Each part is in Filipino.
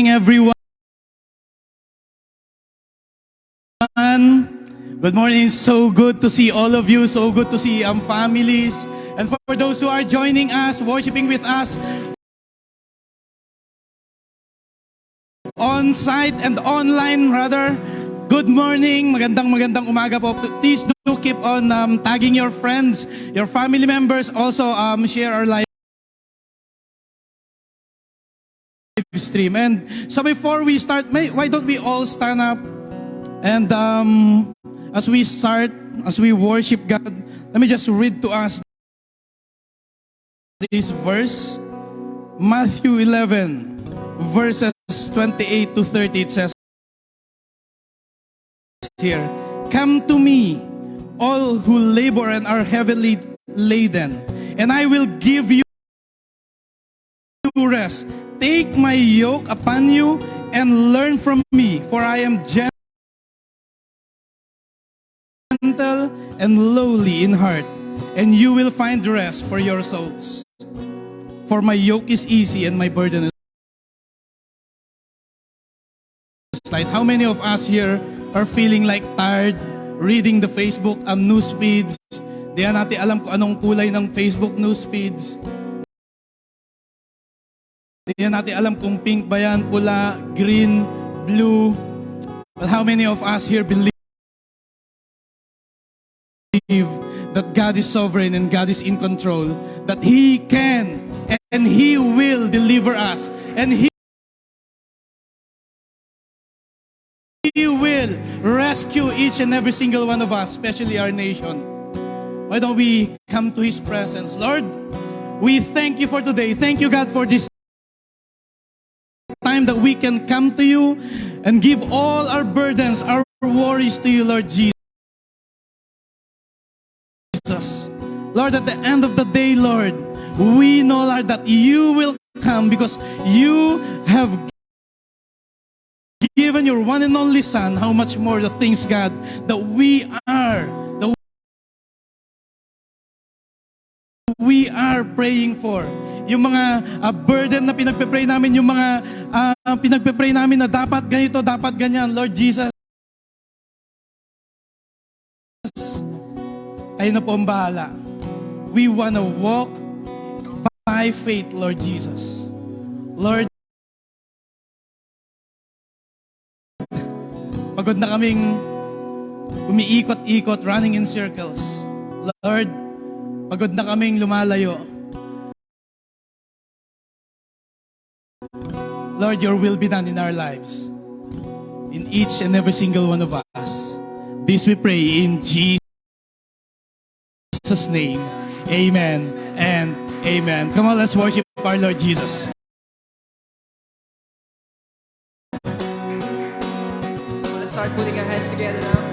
Morning, everyone. Good morning. So good to see all of you. So good to see um, families. And for those who are joining us, worshiping with us on site and online, rather. Good morning. Magandang magandang umaga po. Please do keep on um, tagging your friends, your family members. Also, um, share our live stream. And so before we start, may, why don't we all stand up? And um, as we start, as we worship God, let me just read to us this verse. Matthew 11, verses 28 to 30, it says here, Come to me, all who labor and are heavily laden, and I will give you rest. Take my yoke upon you and learn from me, for I am gentle and lowly in heart, and you will find rest for your souls. For my yoke is easy and my burden is light. How many of us here are feeling like tired reading the Facebook um, news feeds? Di na natin alam kung anong kulay ng Facebook news feeds. Di na natin alam kung pink ba yan, pula, green, blue. But how many of us here believe that God is sovereign and God is in control, that He can and He will deliver us, and He He will rescue each and every single one of us, especially our nation. Why don't we come to His presence? Lord, we thank you for today. Thank you, God, for this time that we can come to you and give all our burdens, our worries to you, Lord Jesus. Lord, at the end of the day, Lord, we know, Lord, that you will come because you have given your one and only Son, how much more the things, God, that we are, that we are praying for. Yung mga uh, burden na pinagpe-pray namin, yung mga uh, pinagpe-pray namin na dapat ganito, dapat ganyan, Lord Jesus. Kayo na po ang bahala. We want to walk by faith, Lord Jesus. Lord, pagod na kaming umiikot-ikot, running in circles. Lord, pagod na kaming lumalayo. Lord, your will be done in our lives. In each and every single one of us. This we pray in Jesus' name. Amen and amen. Come on, let's worship our Lord Jesus. Let's start putting our hands together now.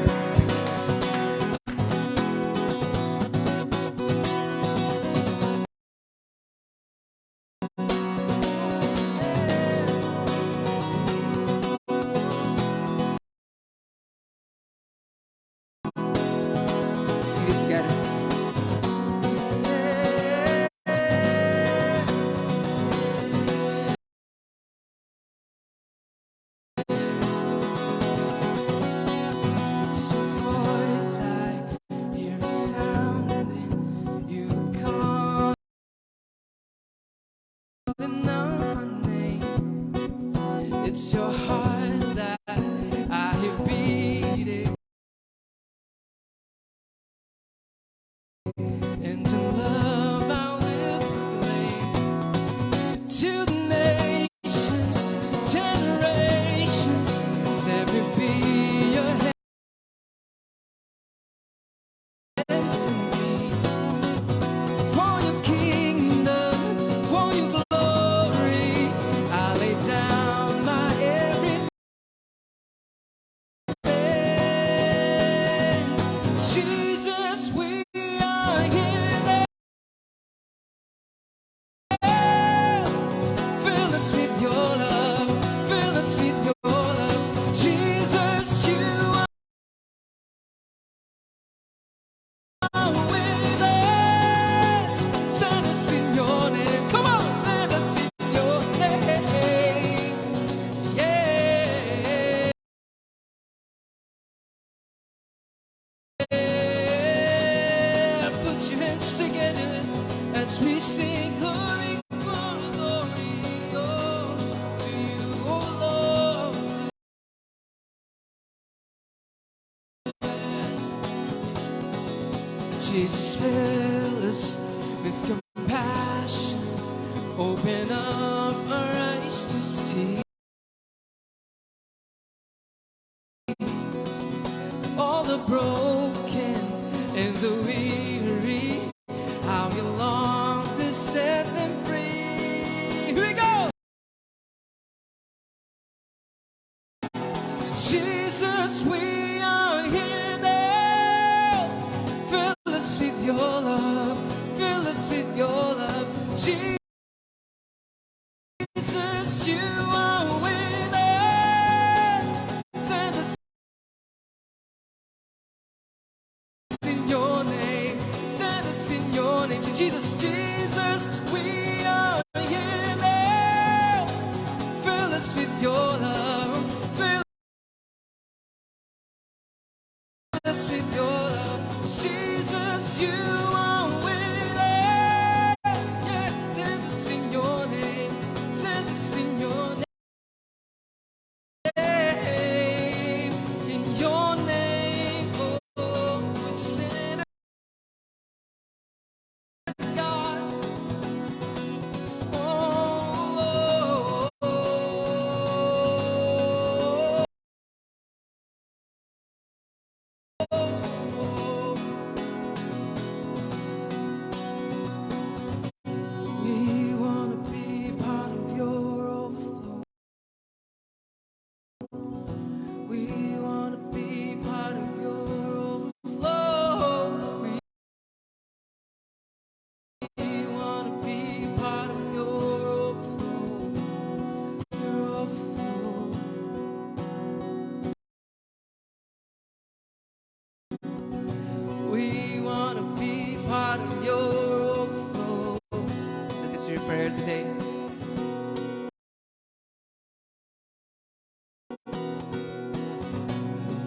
prayer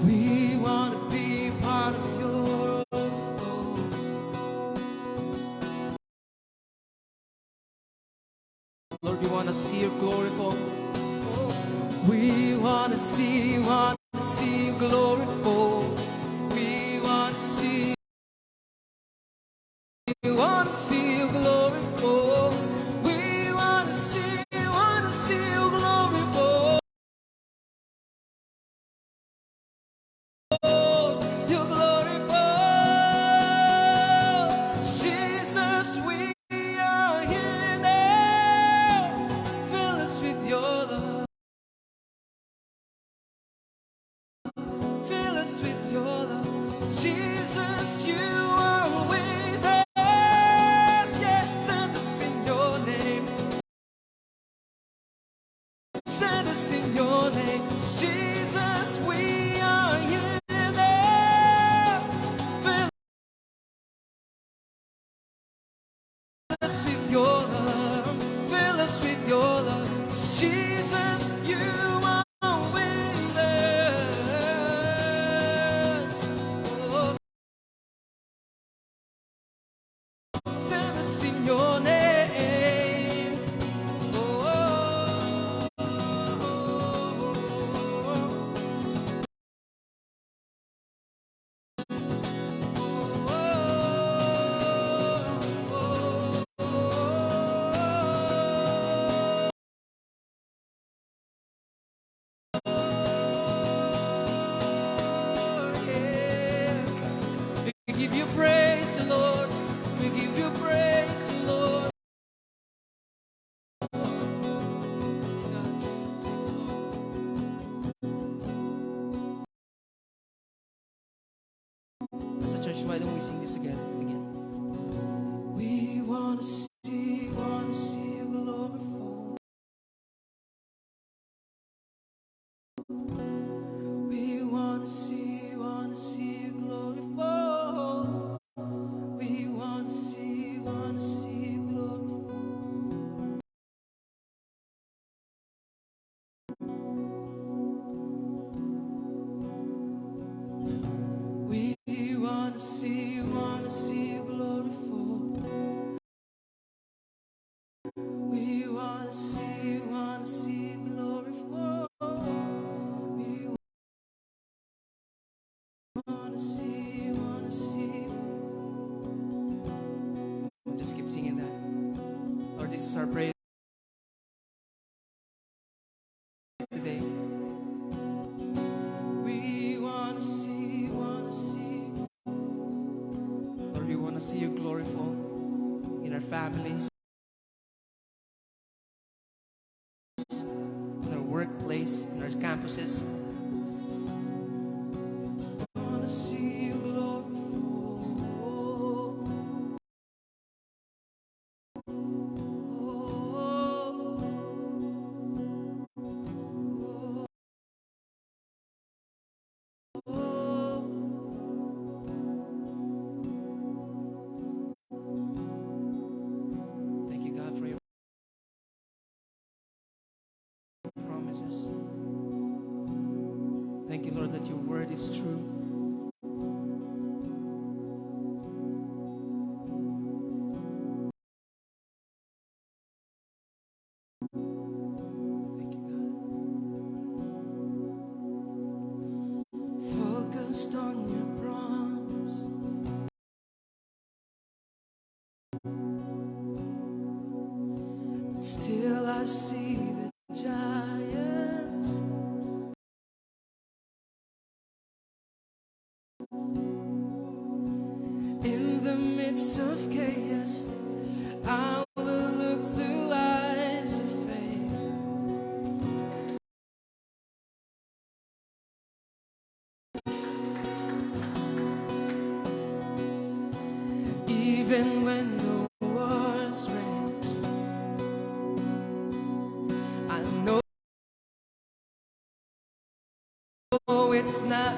We want to be part of your overflow. Lord, we want to see your glory fall. We want to see promises. Thank you, Lord, that your word is true.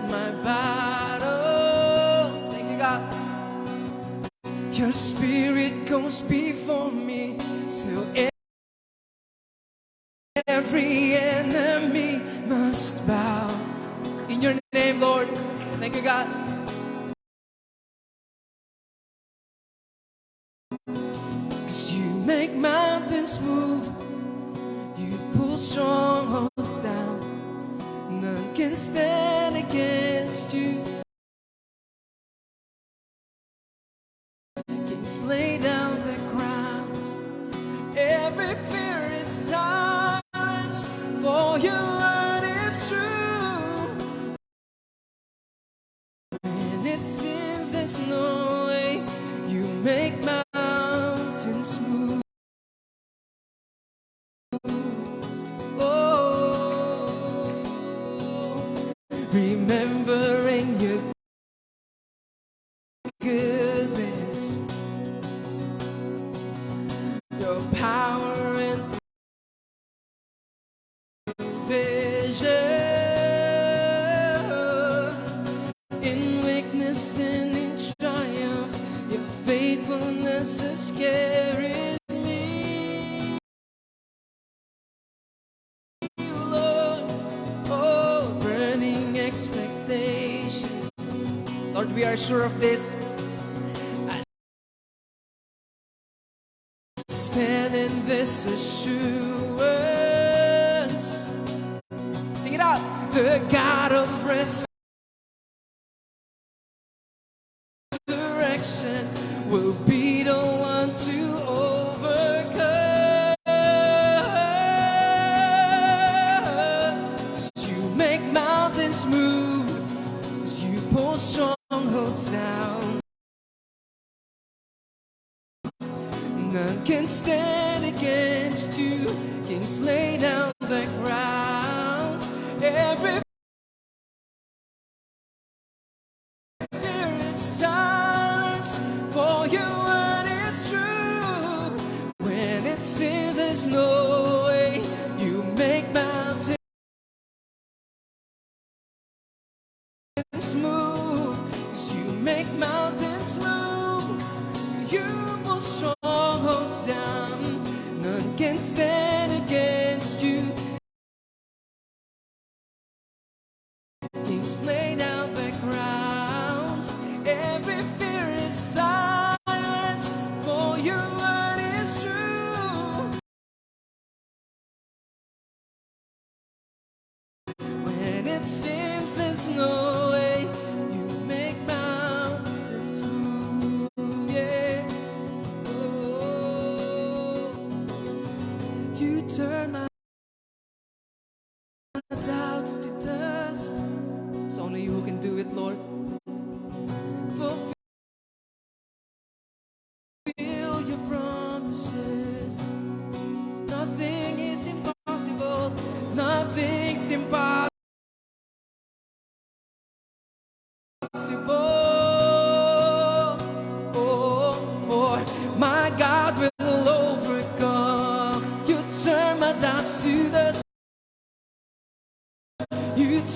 my make my picture of this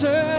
return.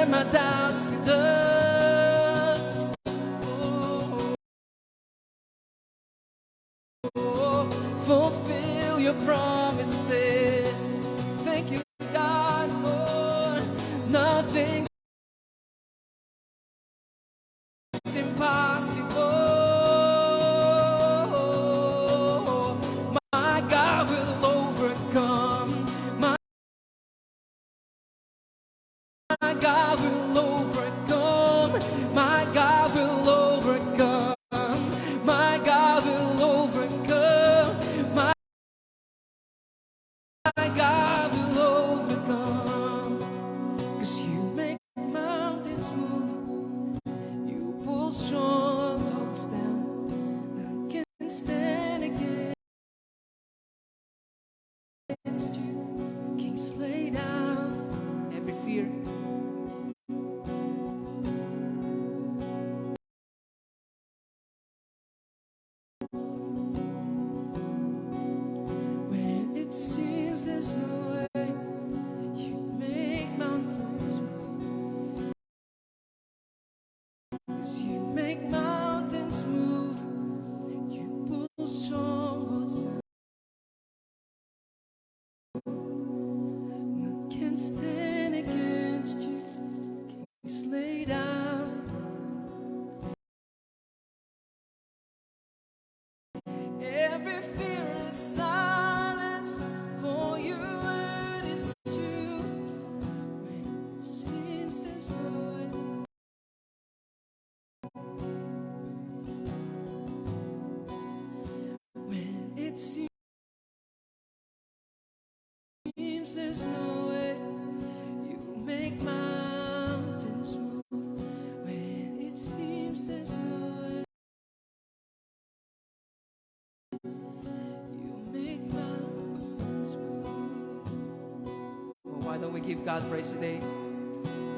Why don't we give God praise today?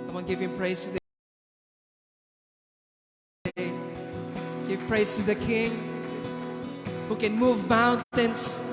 Come on, give Him praise today. Give praise to the King who can move mountains.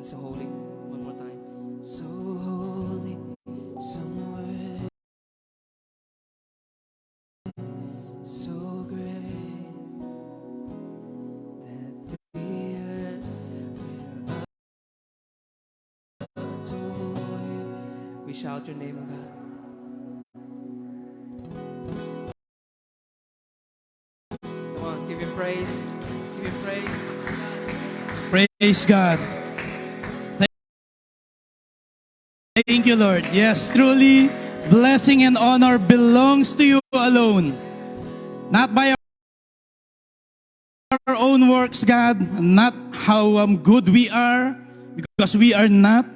Sing so holy. One more time. So holy, so great that the earth will adore you. We shout your name, God. Come on, give him praise. Give him praise. Praise God. Thank you, Lord. Yes, truly, blessing and honor belongs to you alone. Not by our own works, God, not how um, good we are, because we are not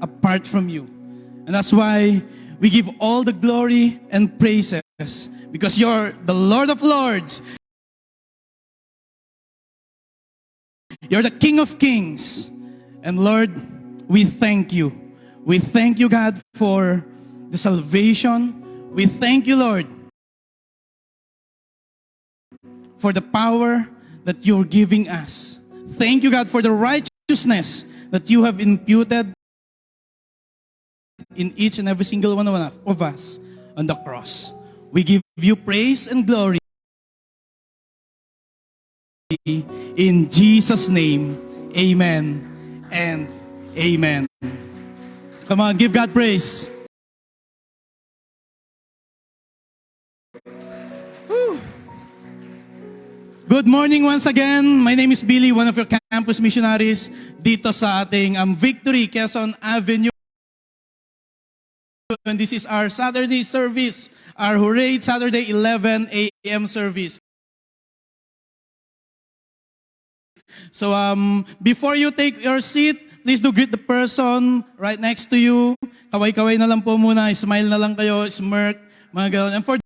apart from you. And that's why we give all the glory and praises, because you're the Lord of Lords, You're the King of Kings. And Lord, we thank you. We thank you, God, for the salvation. We thank you, Lord, for the power that you're giving us. Thank you, God, for the righteousness that you have imputed in each and every single one of us on the cross. We give you praise and glory. In Jesus' name, amen and amen. Come on, give God praise. Good morning once again. My name is Billy, one of your campus missionaries dito sa ating um, Victory, Quezon Avenue. And this is our Saturday service, our Hooray Saturday 11 a.m. service. So um, before you take your seat, please do greet the person right next to you. Kaway-kaway na lang po muna, smile na lang kayo, smirk, mga ganun. And for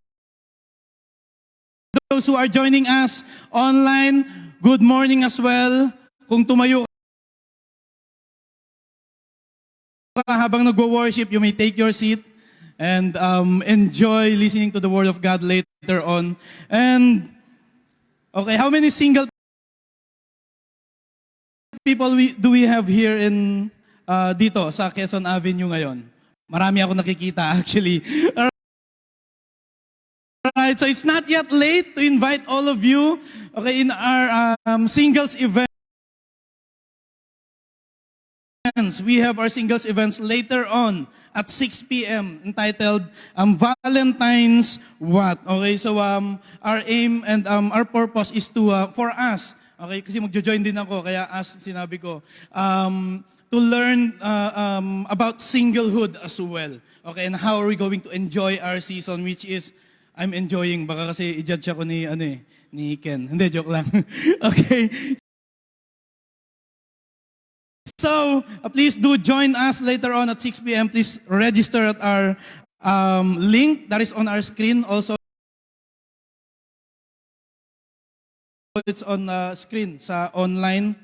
those who are joining us online, good morning as well. Kung tumayo habang nagwo-worship, you may take your seat and um, enjoy listening to the Word of God later on. And, okay, how many single people we, do we have here in uh, dito sa Quezon Avenue ngayon? Marami ako nakikita actually. Alright, so it's not yet late to invite all of you okay, in our um, singles event. We have our singles events later on at 6 p.m. entitled um, Valentine's What? Okay, so um, our aim and um, our purpose is to, uh, for us, okay, kasi magjo-join din ako, kaya as sinabi ko, um, to learn uh, um, about singlehood as well. Okay, and how are we going to enjoy our season, which is, I'm enjoying, baka kasi i-judge ako ni, ano eh, ni Ken. Hindi, joke lang. okay, So, uh, please do join us later on at 6 p.m. Please register at our um, link that is on our screen. Also, it's on uh, screen sa online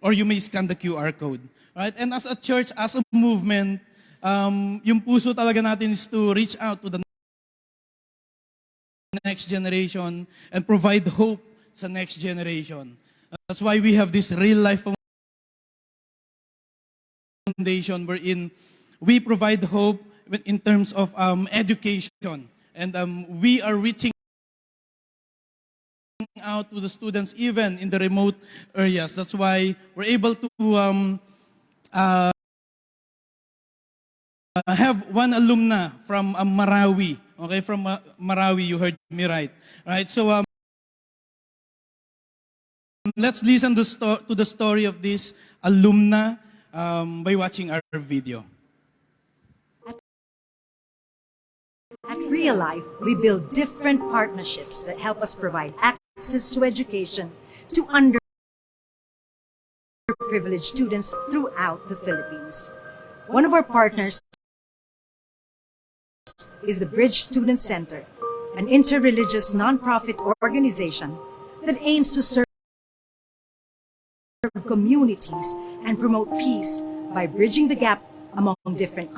or you may scan the QR code. Right? And as a church, as a movement, um, yung puso talaga natin is to reach out to the next generation and provide hope sa next generation. That's why we have this real life foundation wherein we provide hope in terms of um, education. And um, we are reaching out to the students even in the remote areas. That's why we're able to um, uh, have one alumna from um, Marawi. Okay, from uh, Marawi, you heard me right. Right, so um, let's listen to, to the story of this alumna um, by watching our video. At Real Life, we build different partnerships that help us provide access to education to underprivileged students throughout the Philippines. One of our partners is the Bridge Student Center, an interreligious nonprofit organization that aims to serve communities and promote peace by bridging the gap among different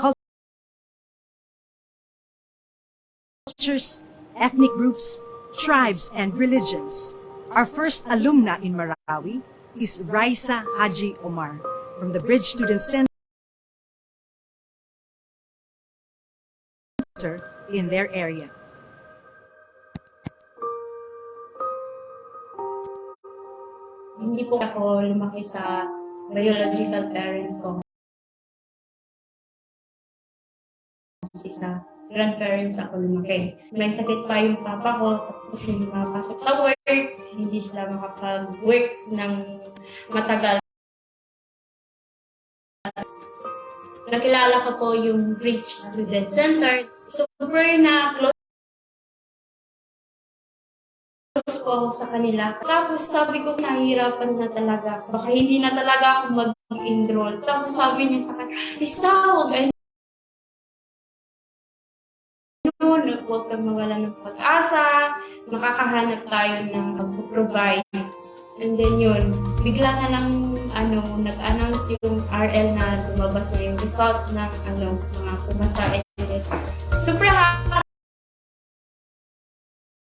cultures, ethnic groups, tribes, and religions. Our first alumna in Marawi is Raisa Haji Omar from the Bridge Student Center in their area. Hindi po ako lumaki sa biological parents ko. Kasi sa grandparents ako lumaki. May sakit pa yung papa ko, tapos hindi makapasok sa work, hindi sila makapag-work ng matagal. Nakilala ko po yung Bridge Student Center. Super na close po ako sa kanila. Tapos sabi ko, nahihirapan na talaga. Baka hindi na talaga ako mag-enroll. Tapos sabi niya sa akin, Lisa, huwag noon, huwag kang mawala ng pag-asa, makakahanap tayo ng mag-provide. And then yun, bigla na lang ano, nag-announce yung RL na lumabas na yung result ng ano, mga pumasa. Super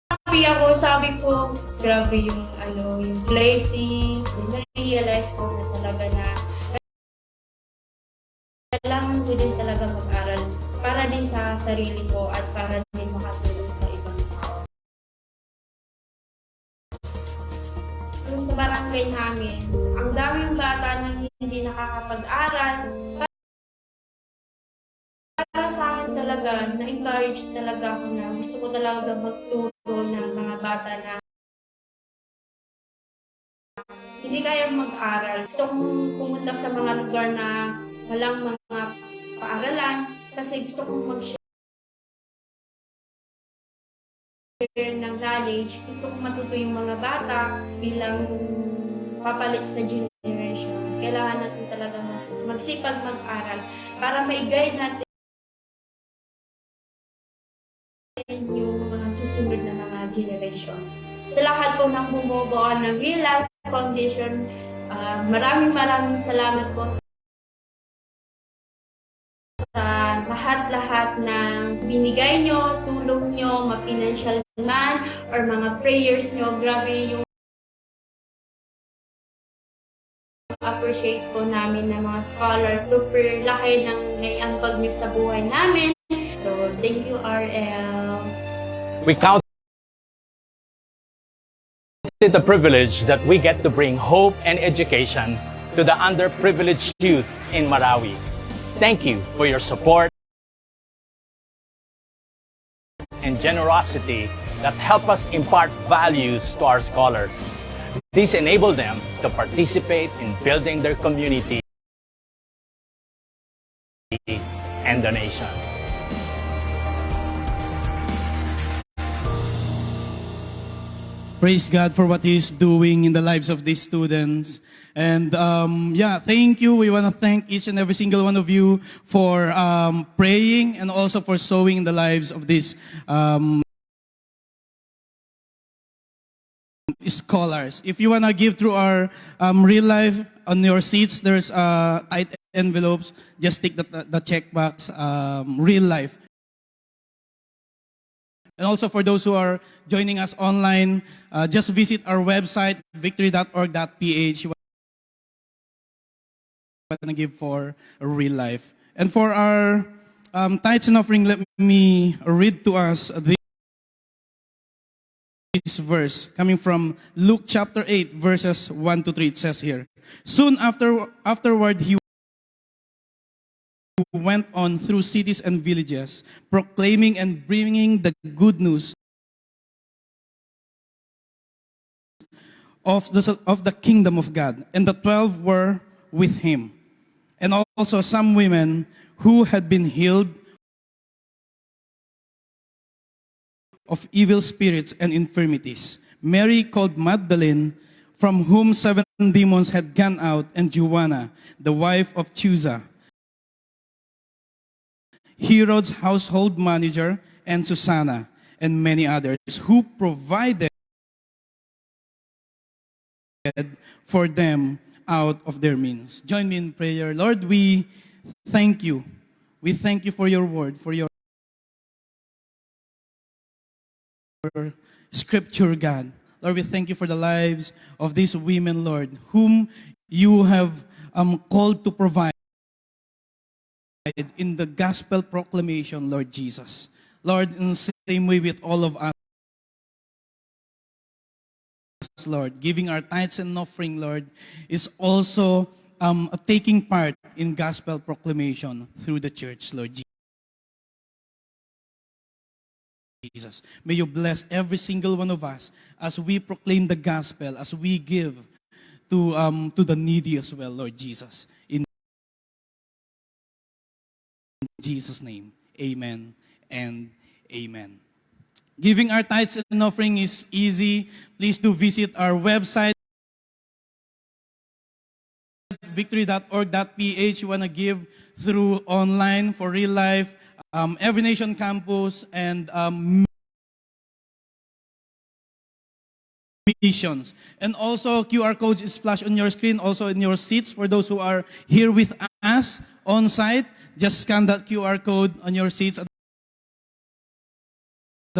happy ako. Sabi ko, grabe yung ano, yung placing. Na-realize ko na talaga na kailangan ko din talaga mag-aral para din sa sarili ko at para din makatulong sa ibang tao. Yung sa barangay namin, ang daming bata nang hindi nakakapag-aral. Para sa akin talaga, na-encourage talaga ako na gusto ko talaga magturo ng mga bata na hindi kaya mag-aral. Gusto kong pumunta sa mga lugar na walang mga paaralan kasi gusto kong mag-share ng knowledge. Gusto kong matuto yung mga bata bilang papalit sa generation. Kailangan natin talaga magsipag mag-aral para ma-guide natin yung mga susunod na mga generation. Sa lahat po ng bumubuo ng Real Life Foundation, ah, maraming maraming salamat po sa lahat-lahat ng binigay nyo, tulong nyo, ma-financial man, or mga prayers nyo. Grabe yung na-appreciate po namin ng mga scholars. Super laki ng naiambag niyo sa buhay namin. So, thank you, RL. We count it a privilege that we get to bring hope and education to the underprivileged youth in Marawi. Thank you for your support and generosity that help us impart values to our scholars. These enable them to participate in building their community and the nation. Praise God for what He's doing in the lives of these students. And um, yeah, thank you. We want to thank each and every single one of you for um, praying and also for sowing in the lives of these um, scholars. If you want to give through our um, real life on your seats, there's uh, tight envelopes. Just take the, the check box, um, real life. And also for those who are joining us online, uh, just visit our website, victory.org.ph. Give for real life. And for our um, tithes and offering, let me read to us this verse coming from Luke chapter 8, verses 1 to 3. It says here, Soon after, afterward, he went on through cities and villages, proclaiming and bringing the good news of the, of the kingdom of God. And the twelve were with him. And also some women who had been healed of evil spirits and infirmities. Mary called Magdalene, from whom seven demons had gone out, and Joanna, the wife of Chusa, Herod's household manager, and Susanna, and many others who provided for them out of their means. Join me in prayer. Lord, we thank you. We thank you for your word, for your scripture, God. Lord, we thank you for the lives of these women, Lord, whom you have um, called to provide in the gospel proclamation, Lord Jesus. Lord, in the same way with all of us, Lord, giving our tithes and offering, Lord, is also um, a taking part in gospel proclamation through the church, Lord Jesus. May you bless every single one of us as we proclaim the gospel, as we give to, um, to the needy as well, Lord Jesus. In Jesus' name, amen and amen. Giving our tithes and offering is easy. Please do visit our website, victory.org.ph. You want to give through online for real life, um, Every Nation Campus, and um, missions. And also, QR code is flashed on your screen, also in your seats for those who are here with us on site. Just scan that QR code on your seats at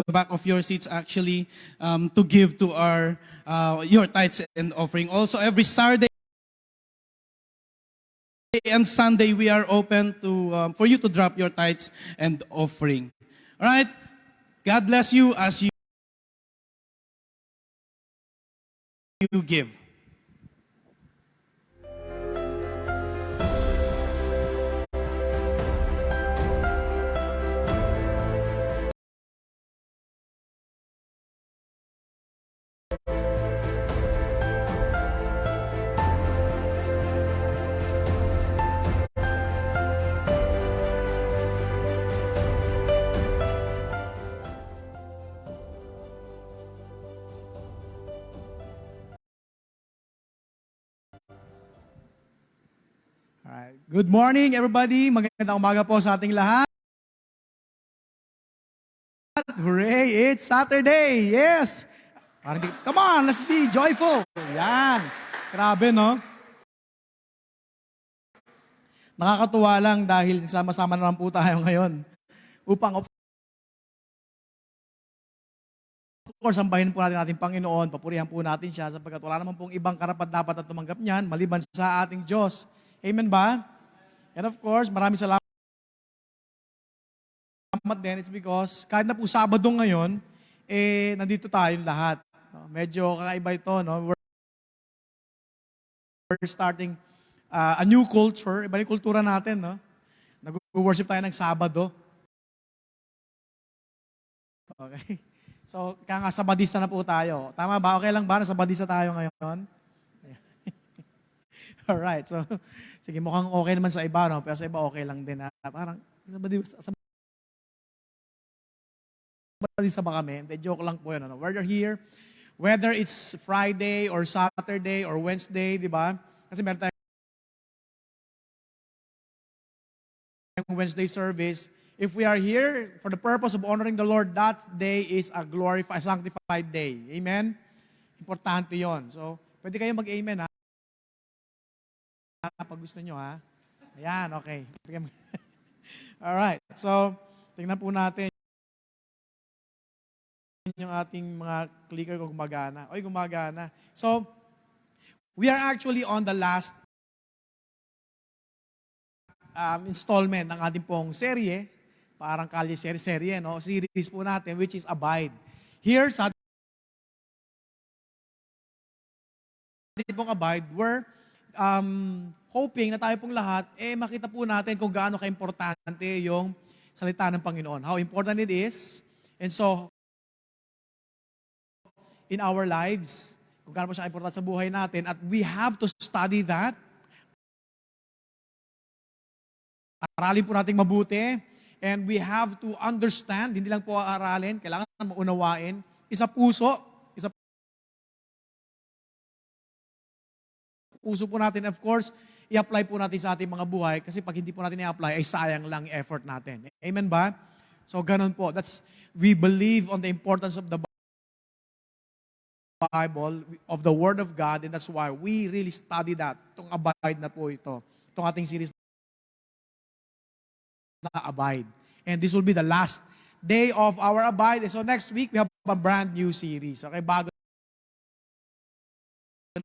the back of your seats actually um, to give to our uh, your tithes and offering. Also, every Saturday and Sunday we are open to um, for you to drop your tithes and offering. All right. God bless you as you you give. Good morning, everybody. Magandang umaga po sa ating lahat. Hooray! It's Saturday! Yes! Parang Come on, let's be joyful! Yan! Grabe, no? Nakakatuwa lang dahil sama-sama na lang po tayo ngayon upang of course, sambahin po natin ating Panginoon, papurihan po natin siya sapagkat wala naman pong ibang karapat dapat at tumanggap niyan maliban sa ating Diyos. Amen ba? And of course, maraming salamat din. It's because kahit na po Sabado ngayon, eh, nandito tayong lahat. Medyo kakaiba ito, no? We're we're starting uh, a new culture. Iba yung kultura natin, no? Nag-worship tayo ng Sabado. Okay. So, kaya nga sabadista na po tayo. Tama ba? Okay lang ba na sabadista tayo ngayon? Alright. So, sige, mukhang okay naman sa iba, no? Pero sa iba okay lang din. Ha? Parang, sabadista, sabadista ba kami? Hindi, joke lang po yun. Ano? Whether here, whether it's Friday or Saturday or Wednesday, di ba? Kasi meron tayong Wednesday service. If we are here for the purpose of honoring the Lord, that day is a glorified, sanctified day. Amen? Importante yon. So, pwede kayo mag-amen, ha? Pag gusto nyo, ha? Ayan, okay. Alright. So, tingnan po natin yung ating mga clicker kung gumagana. Oy, gumagana. So, we are actually on the last um, installment ng ating pong serye, parang kalye serye, serye, no? Series po natin, which is Abide. Here sa ating pong Abide, we're um, hoping na tayo pong lahat, eh makita po natin kung gaano ka-importante yung salita ng Panginoon. How important it is. And so, in our lives, kung po siya importante sa buhay natin, at we have to study that. Aralin po natin mabuti, and we have to understand, hindi lang po aralin, kailangan maunawain, isa puso, isa puso po natin, of course, i-apply po natin sa ating mga buhay, kasi pag hindi po natin i-apply, ay sayang lang effort natin. Amen ba? So, ganun po. That's, we believe on the importance of the Bible, of the Word of God, and that's why we really study that. Itong abide na po ito. Itong ating series na abide. And this will be the last day of our abide. So next week, we have a brand new series. Okay, bago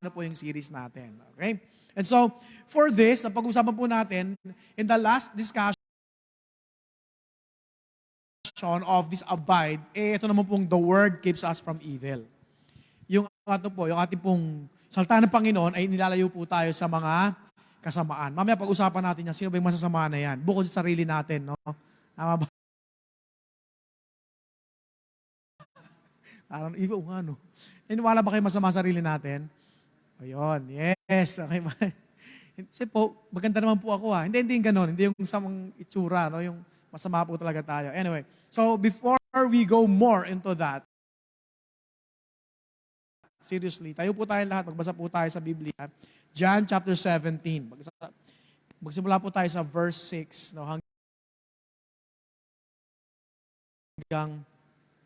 na po yung series natin. Okay? And so, for this, ang pag-usapan po natin, in the last discussion of this abide, eh, ito naman pong the word keeps us from evil ato po, yung ating pong salta ng Panginoon ay nilalayo po tayo sa mga kasamaan. Mamaya pag-usapan natin yan, sino ba yung masasama na yan? Bukod sa sarili natin, no? Tama ba? Parang, iba nga, no? Iniwala ba kayo masama sa sarili natin? Ayun, yes. Okay ba? Kasi po, maganda naman po ako ha. Hindi, hindi yung ganun. Hindi yung samang itsura, no? Yung masama po talaga tayo. Anyway, so before we go more into that, seriously. Tayo po tayo lahat, magbasa po tayo sa Biblia. John chapter 17. Magbasa- Magsimula po tayo sa verse 6 no, hanggang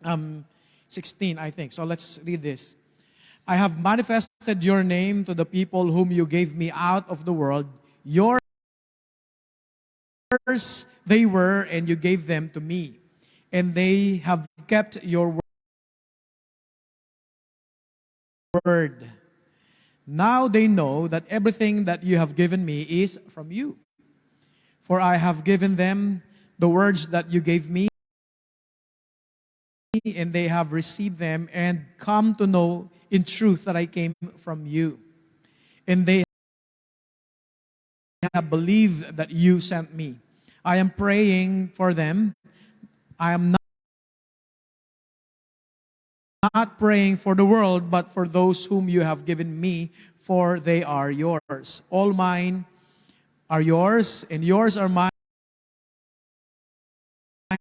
um, 16, I think. So let's read this. I have manifested your name to the people whom you gave me out of the world. Yours they were, and you gave them to me. And they have kept your word. Word. Now they know that everything that you have given me is from you. For I have given them the words that you gave me, and they have received them and come to know in truth that I came from you. And they have believed that you sent me. I am praying for them. I am not praying for the world, but for those whom you have given me, for they are yours. All mine are yours, and yours are mine,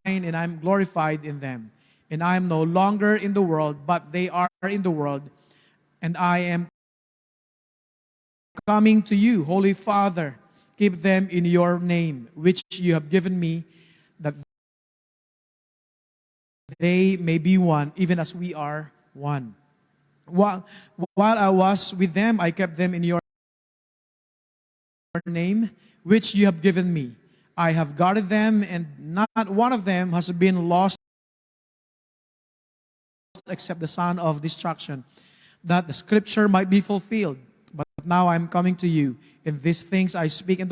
and I'm glorified in them. And I am no longer in the world, but they are in the world, and I am coming to you, Holy Father. Keep them in your name, which you have given me, they may be one, even as we are one. While, while I was with them, I kept them in your name, which you have given me. I have guarded them, and not one of them has been lost except the son of destruction, that the scripture might be fulfilled. But now I'm coming to you. In these things I speak in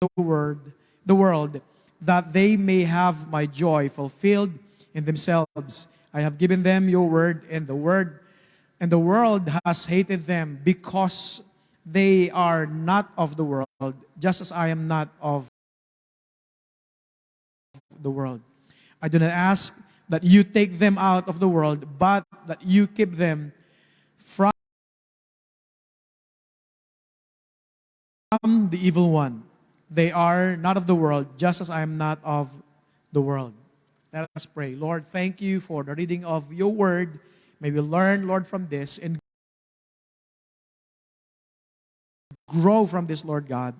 the word, the world, that they may have my joy fulfilled in themselves. I have given them your word, and the word and the world has hated them because they are not of the world, just as I am not of the world. I do not ask that you take them out of the world, but that you keep them from the evil one. They are not of the world, just as I am not of the world. Let us pray. Lord, thank you for the reading of your word. May we learn, Lord, from this and grow from this, Lord God.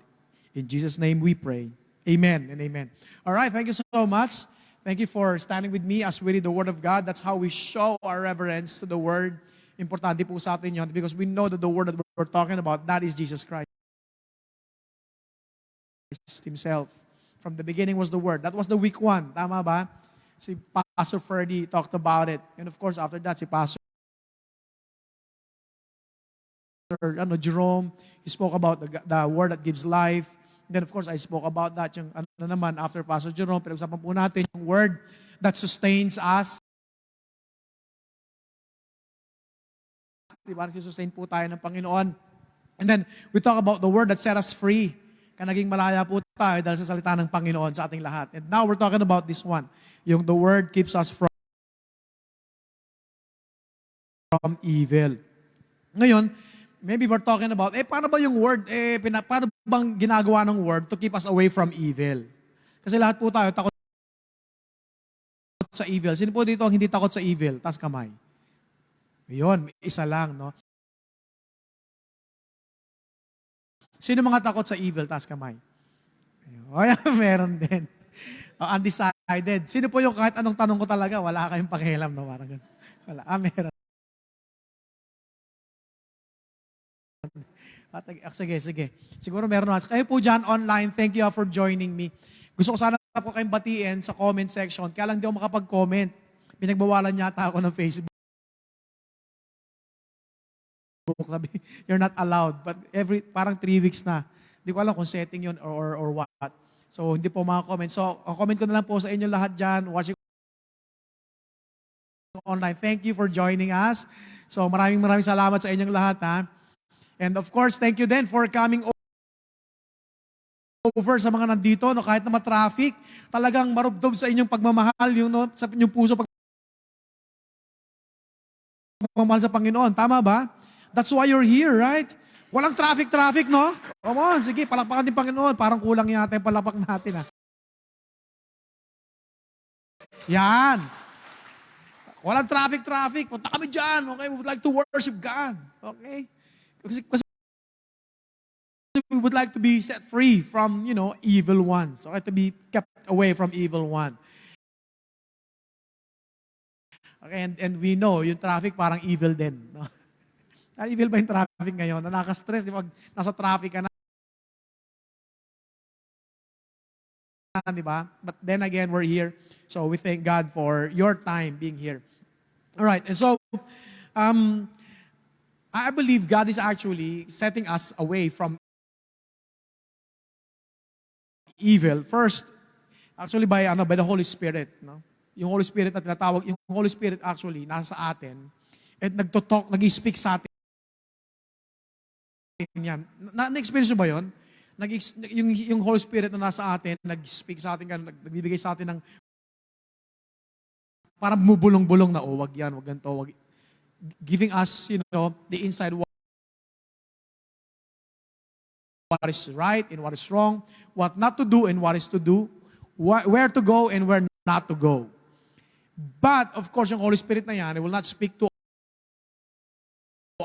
In Jesus' name we pray. Amen and amen. All right, thank you so much. Thank you for standing with me as we read the Word of God. That's how we show our reverence to the Word. Importante po sa atin because we know that the Word that we're talking about, that is Jesus Christ Himself. From the beginning was the Word. That was the week one. Tama ba? Si Pastor Ferdy talked about it. And of course, after that, si Pastor ano, Jerome, he spoke about the, the Word that gives life. And then of course, I spoke about that. Yung ano naman, after Pastor Jerome, pinag-usapan po natin yung Word that sustains us. Diba? Nagsusustain po tayo ng Panginoon. And then, we talk about the Word that set us free. Kaya naging malaya po tayo dahil sa salita ng Panginoon sa ating lahat. And now, we're talking about this one. Yung the Word keeps us from from evil. Ngayon, maybe we're talking about, eh, paano ba yung word, eh, pina, paano bang ginagawa ng word to keep us away from evil? Kasi lahat po tayo takot sa evil. Sino po dito ang hindi takot sa evil? Tas kamay. Ayun, isa lang, no? Sino mga takot sa evil? Tas kamay. Ay, meron din. Oh, undecided. Sino po yung kahit anong tanong ko talaga, wala kayong pakialam, no? Parang ganun. Wala. Ah, meron. At, ah, sige, sige. Siguro meron na. Kayo po dyan online, thank you ah, for joining me. Gusto ko sana po kayong batiin sa comment section. Kaya lang di ako makapag-comment. Pinagbawalan yata ako ng Facebook. Sabi, You're not allowed. But every, parang three weeks na. Hindi ko alam kung setting yun or, or, or what. So, hindi po mga comment. So, ang comment ko na lang po sa inyo lahat dyan, watching online. Thank you for joining us. So, maraming maraming salamat sa inyong lahat, ha? And of course, thank you then for coming over sa mga nandito, no, kahit na ma-traffic, talagang marubdob sa inyong pagmamahal, yung, no, sa inyong puso pag pagmamahal sa Panginoon. Tama ba? That's why you're here, right? Walang traffic-traffic, no? Come on, sige, palakpakan din Panginoon. Parang kulang yata yung palapak natin, ha? Yan. Walang traffic-traffic. Punta kami dyan, okay? We would like to worship God. Okay? Kasi, kasi we would like to be set free from, you know, evil ones. Okay? To be kept away from evil one. Okay, and, and we know, yung traffic parang evil din. No? Evil ba yung traffic ngayon? Na nakaka-stress, di ba? Nasa traffic ka na. Di ba? But then again, we're here. So we thank God for your time being here. All right, and so, um, I believe God is actually setting us away from evil. First, actually by ano by the Holy Spirit, no? Yung Holy Spirit na tinatawag, yung Holy Spirit actually nasa atin at nagto-talk, nag-speak sa atin yan. Na, na-experience mo ba 'yon? Nag yung yung Holy Spirit na nasa atin, nag-speak sa atin, nag, nagbibigay sa atin ng parang bumubulong-bulong na, oh, wag yan, wag ganito, wag, giving us, you know, the inside what what is right and what is wrong, what not to do and what is to do, wh- where to go and where not to go. But, of course, yung Holy Spirit na yan, it will not speak to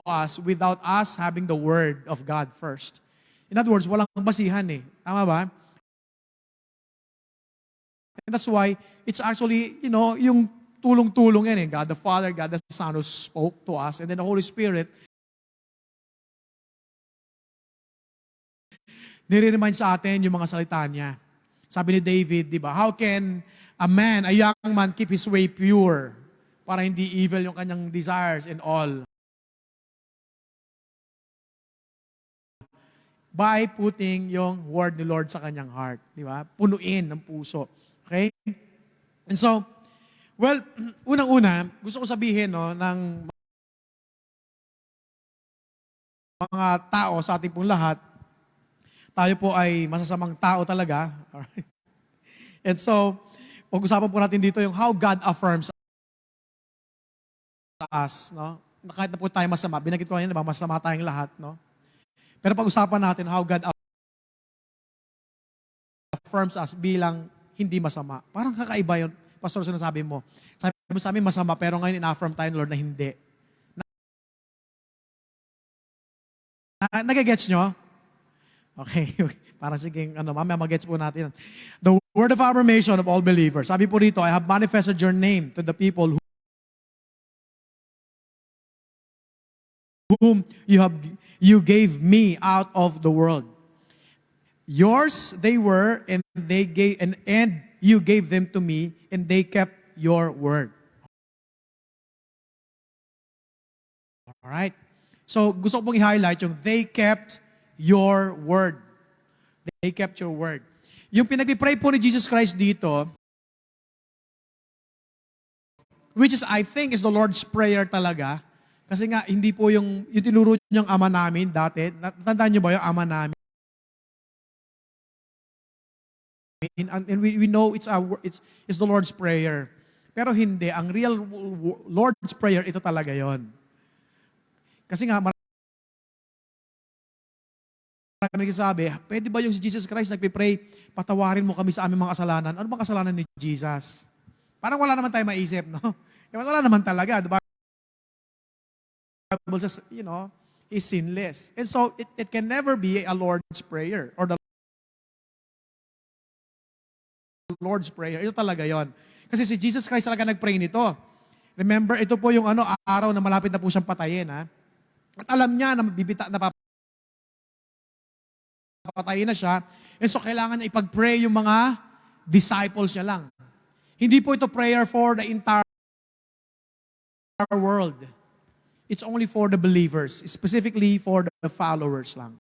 us without us having the Word of God first. In other words, walang basihan eh. Tama ba? And that's why it's actually, you know, yung tulong-tulong yan eh. God the Father, God the Son who spoke to us, and then the Holy Spirit nire-remind sa atin yung mga salita niya. Sabi ni David, di ba, how can a man, a young man, keep his way pure para hindi evil yung kanyang desires and all? By putting yung word ni Lord sa kanyang heart. Di ba? Punuin ng puso. Okay? And so, well, unang-una, gusto ko sabihin no, ng mga tao sa ating pong lahat, tayo po ay masasamang tao talaga. Alright? And so, pag-usapan po natin dito yung how God affirms us, no? Kahit na po tayo masama, binagit ko kanina, masama tayong lahat, no? Pero pag-usapan natin how God affirms us bilang hindi masama. Parang kakaiba yun. Pastor, sinasabi mo. Sabi mo sa amin masama, pero ngayon in-affirm tayo Lord na hindi. Na, nagagets nyo? Okay, okay. Para sige, ano, mamaya magets po natin. The word of affirmation of all believers. Sabi po rito, I have manifested your name to the people who whom you have you gave me out of the world. Yours they were, and they gave and, and you gave them to me, and they kept your word. All right. So gusto ko pong i-highlight yung they kept your word. They kept your word. Yung pinag-pray po ni Jesus Christ dito, which is I think is the Lord's Prayer talaga. Kasi nga, hindi po yung, yung tinuro niyang ama namin dati. Natandaan niyo ba yung ama namin? And, and we, we know it's, our, it's, it's the Lord's Prayer. Pero hindi. Ang real Lord's Prayer, ito talaga yon. Kasi nga, marami nagsasabi, pwede ba yung si Jesus Christ nagpipray, patawarin mo kami sa aming mga kasalanan? Ano bang kasalanan ni Jesus? Parang wala naman tayo maisip, no? Wala naman talaga, di ba? Bible says, you know, is sinless. And so, it, it can never be a Lord's Prayer or the Lord's Prayer. Ito talaga yon. Kasi si Jesus Christ talaga nag-pray nito. Remember, ito po yung ano, araw na malapit na po siyang patayin, ha? At alam niya na bibita, na papatayin na siya. And so, kailangan niya ipag-pray yung mga disciples niya lang. Hindi po ito prayer for the entire world. It's only for the believers, specifically for the followers lang.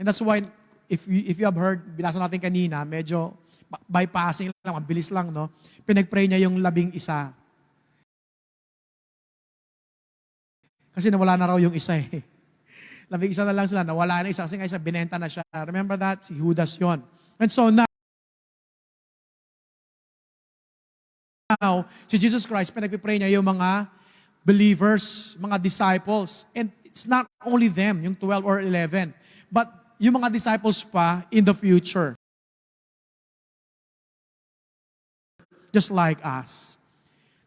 And that's why, if you, if you have heard, binasa natin kanina, medyo bypassing lang, mabilis lang, no? Pinag-pray niya yung labing isa. Kasi nawala na raw yung isa eh. Labing isa na lang sila, nawala na isa. Kasi nga isa, binenta na siya. Remember that? Si Judas yon. And so now, now, si Jesus Christ, pinagpipray niya yung mga believers, mga disciples. And it's not only them, yung 12 or 11, but yung mga disciples pa in the future. Just like us.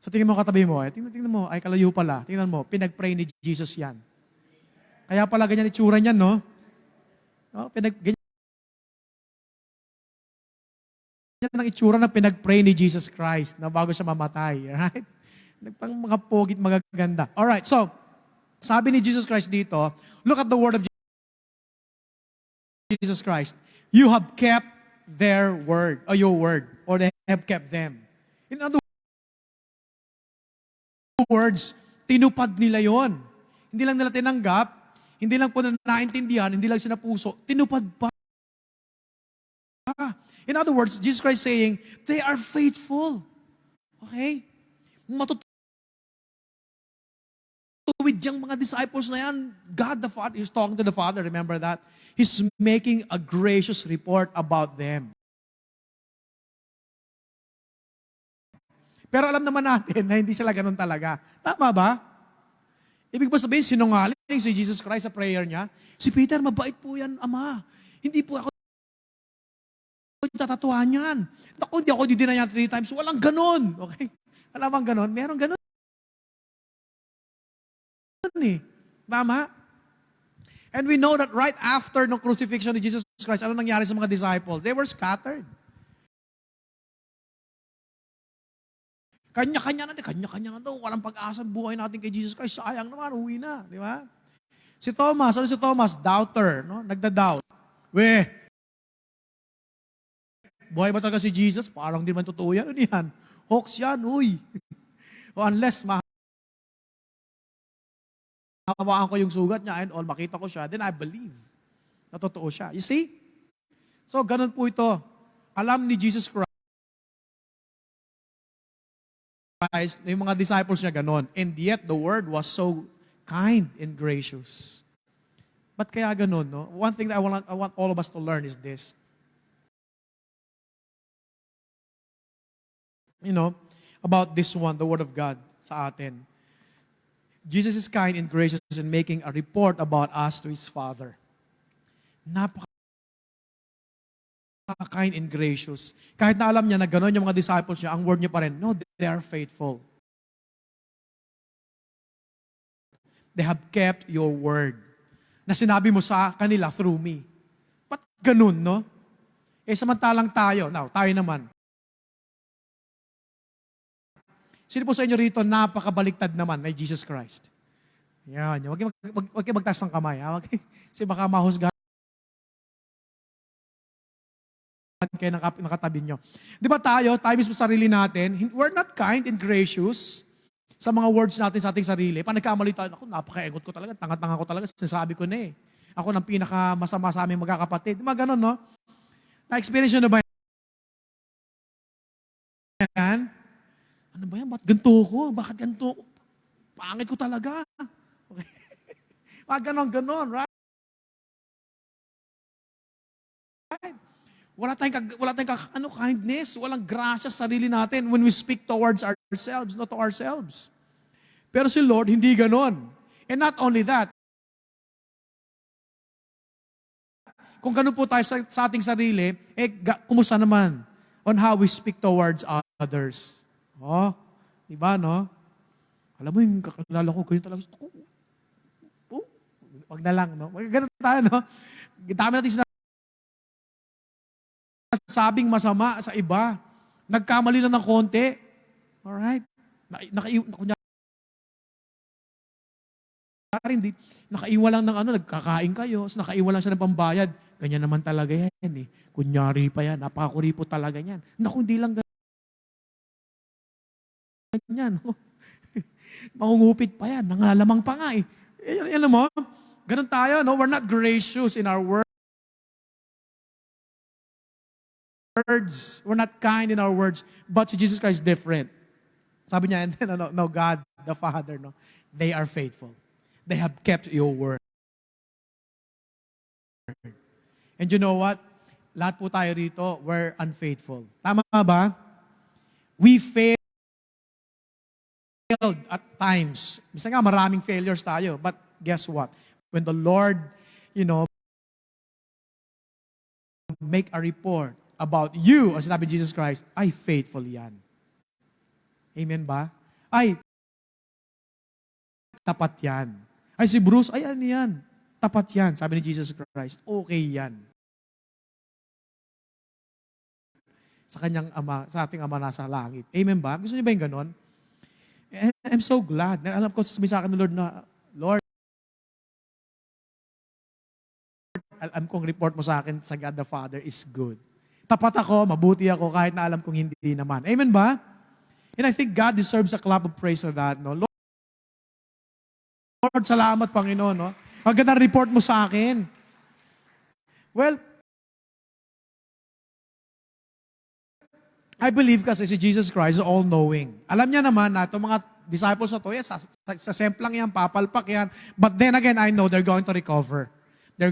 So tingnan mo katabi mo, eh. tingnan, tingnan mo, ay kalayo pala. Tingnan mo, pinag-pray ni Jesus yan. Kaya pala ganyan itsura niyan, no? no pinag, ganyan yan ang itsura na pinag-pray ni Jesus Christ na bago siya mamatay. Right? Nagpang mga pogit magaganda. Alright, so, sabi ni Jesus Christ dito, look at the word of Jesus Christ. You have kept their word, or your word, or they have kept them. In other words, tinupad nila yon. Hindi lang nila tinanggap, hindi lang po na naintindihan, hindi lang sinapuso, tinupad pa. In other words, Jesus Christ saying, they are faithful. Okay? Matutuwid yung mga disciples na yan. God the Father, He's talking to the Father, remember that? He's making a gracious report about them. Pero alam naman natin na hindi sila ganun talaga. Tama ba? Ibig ba sabihin, sinungaling si Jesus Christ sa prayer niya? Si Peter, mabait po yan, Ama. Hindi po ako tatatuhan yan. Naku, hindi ako didina yan three times. Walang ganun. Okay? Alam bang ganun? Meron ganun. Eh. Tama? And we know that right after the crucifixion of Jesus Christ, ano nangyari sa mga disciples? They were scattered. Kanya-kanya na, kanya-kanya na daw. Walang pag-asa buhay natin kay Jesus Christ. Sayang naman, uwi na. Di ba? Si Thomas, ano si Thomas? Doubter, no? Nagda-doubt. We, buhay ba talaga si Jesus? Parang di man totoo yan. Ano yan? Hoax yan, uy. o unless ma hawakan ko yung sugat niya and all, makita ko siya, then I believe na totoo siya. You see? So, ganun po ito. Alam ni Jesus Christ, yung mga disciples niya ganun. And yet, the word was so kind and gracious. But kaya ganun, no? One thing that I want, I want all of us to learn is this. You know, about this one, the Word of God sa atin. Jesus is kind and gracious in making a report about us to His Father. Napaka kind and gracious. Kahit na alam niya na gano'n yung mga disciples niya, ang word niya pa rin, no, they are faithful. They have kept your word na sinabi mo sa kanila through me. Ba't ganun, no? Eh, samantalang tayo, now, tayo naman. Sino po sa inyo rito napakabaliktad naman na Jesus Christ? Yan. Huwag kayo, mag, wag, wag kayo magtaas ng kamay. Ha? Kasi baka mahusgahan kayo ng kap- ng katabi nyo. Di ba tayo, tayo mismo sa sarili natin, we're not kind and gracious sa mga words natin sa ating sarili. Pag nagkamali tayo, ako, napaka-engot ko talaga, tanga-tanga ko talaga, sinasabi ko na eh. Ako ng pinaka-masama sa aming magkakapatid. Ba ganun, no? Na-experience nyo na ba yan? Ano ba yan? Ba't ganito ko? Bakit ganito? Pangit ko talaga. Okay. Mga ganon, ganon, right? Wala tayong, wala tayong ano, kindness, walang grasya sa sarili natin when we speak towards ourselves, not to ourselves. Pero si Lord, hindi ganon. And not only that, kung ganun po tayo sa, sa ating sarili, eh, kumusta naman on how we speak towards others? Oh, di ba, no? Alam mo yung kakilala ko, ganyan talaga. Oh, wag na lang, no? Ganun tayo, no? Dami natin sabing masama sa iba. Nagkamali lang ng konti. Alright? Na, naka, kunya, hindi, nakaiwa lang ng ano, nagkakain kayo, so nakaiwa lang siya ng pambayad. Ganyan naman talaga yan eh. Kunyari pa yan, napakakuripo talaga yan. Naku, hindi lang ganyan. Oh. Mangungupit pa yan, nangalamang pa nga eh. Alam mo, ganun tayo, no? We're not gracious in our words. words. We're not kind in our words. But si Jesus Christ is different. Sabi niya, and then, no, no, God, the Father, no, they are faithful. They have kept your word. And you know what? Lahat po tayo rito, we're unfaithful. Tama ba? We failed at times. Bisa nga, maraming failures tayo. But guess what? When the Lord, you know, make a report about you, ang sinabi Jesus Christ, ay faithful yan. Amen ba? Ay, tapat yan. Ay, si Bruce, ay ano yan? Tapat yan. Sabi ni Jesus Christ, okay yan. Sa kanyang ama, sa ating ama nasa langit. Amen ba? Gusto niyo ba yung ganon? And I'm so glad. Na alam ko, sabi sa akin ng Lord na, Lord, alam kong report mo sa akin sa God the Father is good. Tapat ako, mabuti ako, kahit na alam kong hindi naman. Amen ba? And I think God deserves a clap of praise for that. No? Lord, Lord, salamat Panginoon. No? Ang ganda report mo sa akin. Well, I believe kasi si Jesus Christ is all-knowing. Alam niya naman na itong mga disciples na to, yes, sa, sa, sa semplang yan, papalpak yan. But then again, I know they're going to recover. They're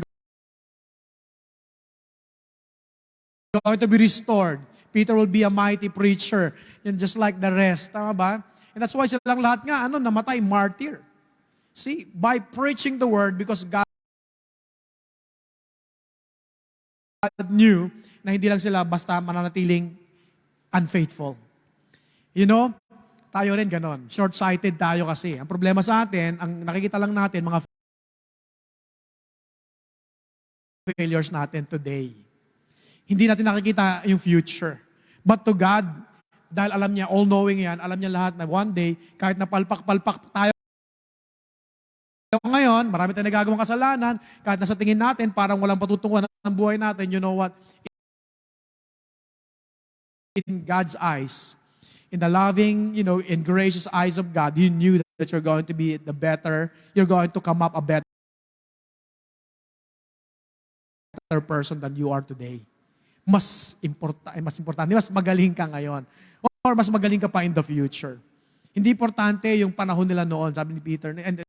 going to be restored. Peter will be a mighty preacher, and just like the rest. Tama ba? And that's why silang lahat nga, ano, namatay, martyr. See, by preaching the word, because God knew na hindi lang sila basta mananatiling unfaithful. You know, tayo rin ganon. Short-sighted tayo kasi. Ang problema sa atin, ang nakikita lang natin, mga failures natin today. Hindi natin nakikita yung future. But to God, dahil alam niya, all-knowing yan, alam niya lahat na one day, kahit napalpak-palpak tayo ngayon, marami tayong nagagawang kasalanan, kahit nasa tingin natin, parang walang patutunguhan ng buhay natin, you know what? In God's eyes, in the loving, you know, and gracious eyes of God, He knew that you're going to be the better, you're going to come up a better person than you are today. Mas importa, eh, mas importante, mas magaling ka ngayon. Or mas magaling ka pa in the future. Hindi importante yung panahon nila noon, sabi ni Peter. And